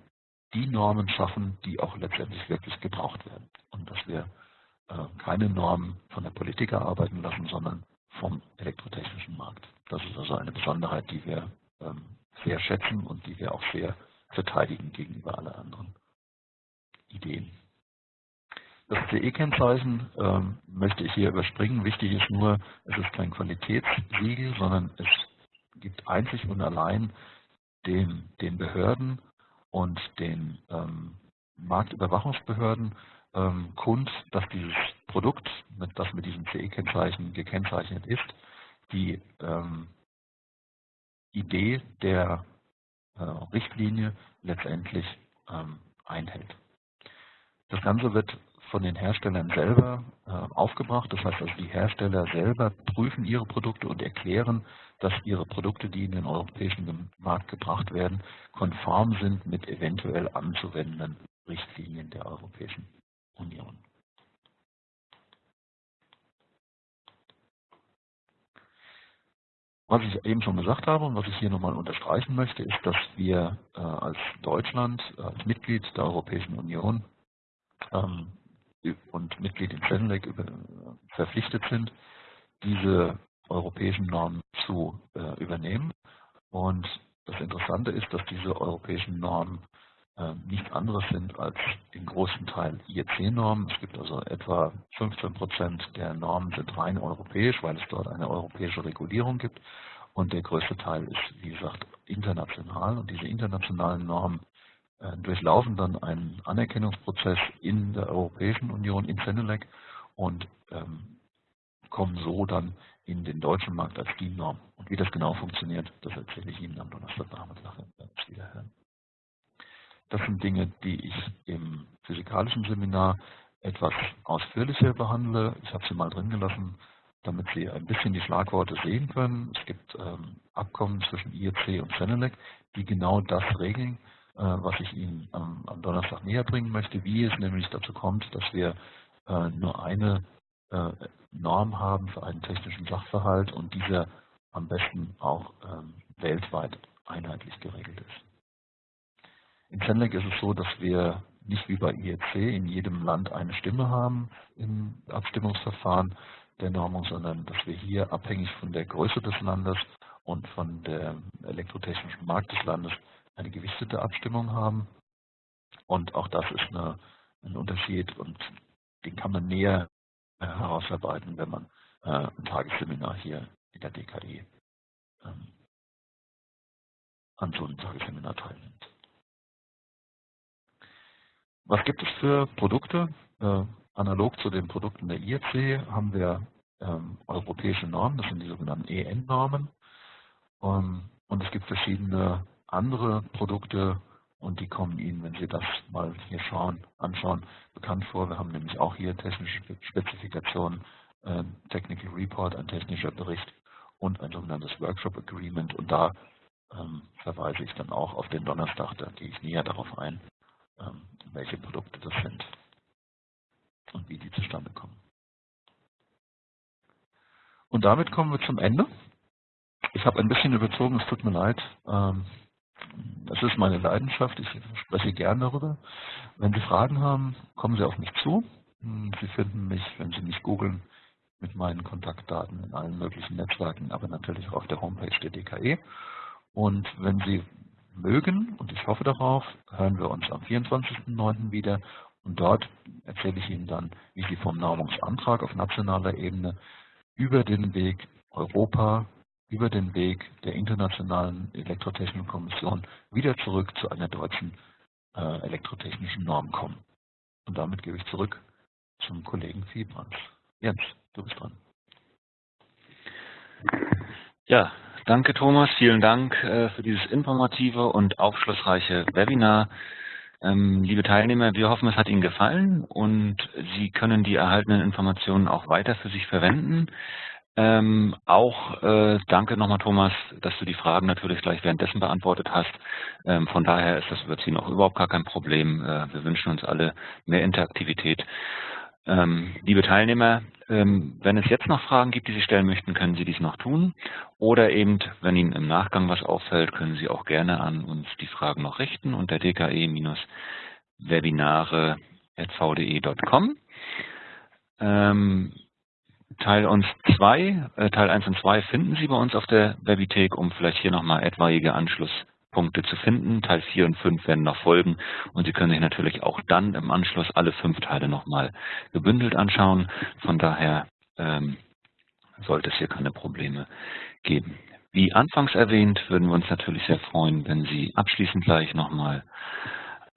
die Normen schaffen, die auch letztendlich wirklich gebraucht werden. Und dass wir äh, keine Normen von der Politik erarbeiten lassen, sondern vom elektrotechnischen Markt. Das ist also eine Besonderheit, die wir ähm, sehr schätzen und die wir auch sehr verteidigen gegenüber allen anderen. Ideen. Das CE-Kennzeichen ähm, möchte ich hier überspringen. Wichtig ist nur, es ist kein Qualitätssiegel, sondern es gibt einzig und allein den, den Behörden und den ähm, Marktüberwachungsbehörden ähm, kund, dass dieses Produkt, mit, das mit diesem CE-Kennzeichen gekennzeichnet ist, die ähm, Idee der äh, Richtlinie letztendlich ähm, einhält. Das Ganze wird von den Herstellern selber äh, aufgebracht. Das heißt also, die Hersteller selber prüfen ihre Produkte und erklären, dass ihre Produkte, die in den europäischen Markt gebracht werden, konform sind mit eventuell anzuwendenden Richtlinien der Europäischen Union. Was ich eben schon gesagt habe und was ich hier nochmal unterstreichen möchte, ist, dass wir äh, als Deutschland, als Mitglied der Europäischen Union, ähm, und Mitglied in Senelec verpflichtet sind, diese europäischen Normen zu äh, übernehmen. Und das Interessante ist, dass diese europäischen Normen äh, nichts anderes sind als im großen Teil IEC-Normen. Es gibt also etwa 15 Prozent der Normen sind rein europäisch, weil es dort eine europäische Regulierung gibt. Und der größte Teil ist, wie gesagt, international. Und diese internationalen Normen durchlaufen dann einen Anerkennungsprozess in der Europäischen Union, in Senelec und ähm, kommen so dann in den deutschen Markt als DIN-Norm. Und wie das genau funktioniert, das erzähle ich Ihnen am Donnerstagnachmittag, uns wieder hören. Das sind Dinge, die ich im physikalischen Seminar etwas ausführlicher behandle. Ich habe sie mal drin gelassen, damit Sie ein bisschen die Schlagworte sehen können. Es gibt ähm, Abkommen zwischen IEC und Senelec, die genau das regeln, äh, was ich Ihnen am, Donnerstag näher bringen möchte, wie es nämlich dazu kommt, dass wir äh, nur eine äh, Norm haben für einen technischen Sachverhalt und dieser am besten auch ähm, weltweit einheitlich geregelt ist. In Senelec ist es so, dass wir nicht wie bei IEC in jedem Land eine Stimme haben im Abstimmungsverfahren, der Normung, sondern dass wir hier abhängig von der Größe des Landes und von der elektrotechnischen Markt des Landes eine gewichtete Abstimmung haben. Und auch das ist eine, ein Unterschied und den kann man näher herausarbeiten, wenn man äh, ein Tagesseminar hier in der DKE ähm, an so einem Tagesseminar teilnimmt. Was gibt es für Produkte? Äh, analog zu den Produkten der IEC haben wir ähm, europäische Normen, das sind die sogenannten EN-Normen. Ähm, und es gibt verschiedene andere Produkte und die kommen Ihnen, wenn Sie das mal hier schauen, anschauen, bekannt vor. Wir haben nämlich auch hier technische Spezifikationen, äh, Technical Report, ein technischer Bericht und ein sogenanntes Workshop Agreement. Und da ähm, verweise ich dann auch auf den Donnerstag, da gehe ich näher darauf ein, ähm, welche Produkte das sind und wie die zustande kommen. Und damit kommen wir zum Ende. Ich habe ein bisschen überzogen, es tut mir leid. Ähm, das ist meine Leidenschaft, ich spreche gern darüber. Wenn Sie Fragen haben, kommen Sie auf mich zu. Hm, Sie finden mich, wenn Sie mich googeln, mit meinen Kontaktdaten in allen möglichen Netzwerken, aber natürlich auch auf der Homepage der DKE. Und wenn Sie mögen, und ich hoffe darauf, hören wir uns am 24.09. wieder. Und dort erzähle ich Ihnen dann, wie Sie vom Normungsantrag auf nationaler Ebene über den Weg Europa, über den Weg der Internationalen Elektrotechnischen Kommission wieder zurück zu einer deutschen äh, elektrotechnischen Norm kommen. Und damit gebe ich zurück zum Kollegen Fiebrands. Jens, du bist dran. Ja, danke Thomas, vielen Dank äh, für dieses informative und aufschlussreiche Webinar. Ähm, liebe Teilnehmer, wir hoffen, es hat Ihnen gefallen und Sie können die erhaltenen Informationen auch weiter für sich verwenden. Ähm, auch äh, danke nochmal Thomas, dass du die Fragen natürlich gleich währenddessen beantwortet hast. Ähm, von daher ist das Sie noch überhaupt gar kein Problem. Äh, wir wünschen uns alle mehr Interaktivität. Ähm, liebe Teilnehmer, ähm, wenn es jetzt noch Fragen gibt, die Sie stellen möchten, können Sie dies noch tun. Oder eben, wenn Ihnen im Nachgang was auffällt, können Sie auch gerne an uns die Fragen noch richten unter dke-webinare.vde.com. Ähm, Teil uns 2, äh, Teil 1 und 2 finden Sie bei uns auf der Webithek, um vielleicht hier nochmal etwaige Anschluss Punkte zu finden. Teil 4 und 5 werden noch folgen und Sie können sich natürlich auch dann im Anschluss alle fünf Teile nochmal gebündelt anschauen. Von daher ähm, sollte es hier keine Probleme geben. Wie anfangs erwähnt, würden wir uns natürlich sehr freuen, wenn Sie abschließend gleich nochmal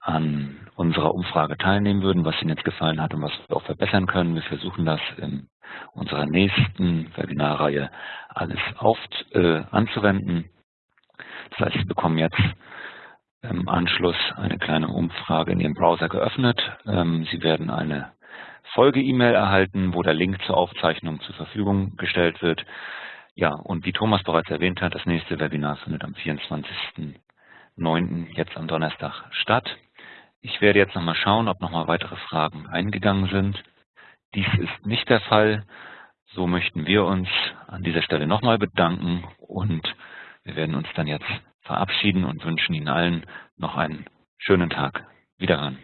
an unserer Umfrage teilnehmen würden, was Ihnen jetzt gefallen hat und was wir auch verbessern können. Wir versuchen das in unserer nächsten Webinarreihe alles auf, äh, anzuwenden. Das heißt, Sie bekommen jetzt im Anschluss eine kleine Umfrage in Ihrem Browser geöffnet. Ähm, Sie werden eine Folge-E-Mail erhalten, wo der Link zur Aufzeichnung zur Verfügung gestellt wird. Ja, und wie Thomas bereits erwähnt hat, das nächste Webinar findet am 24.09. jetzt am Donnerstag statt. Ich werde jetzt nochmal schauen, ob nochmal weitere Fragen eingegangen sind. Dies ist nicht der Fall. So möchten wir uns an dieser Stelle nochmal bedanken und wir werden uns dann jetzt verabschieden und wünschen Ihnen allen noch einen schönen Tag. Wiederhören.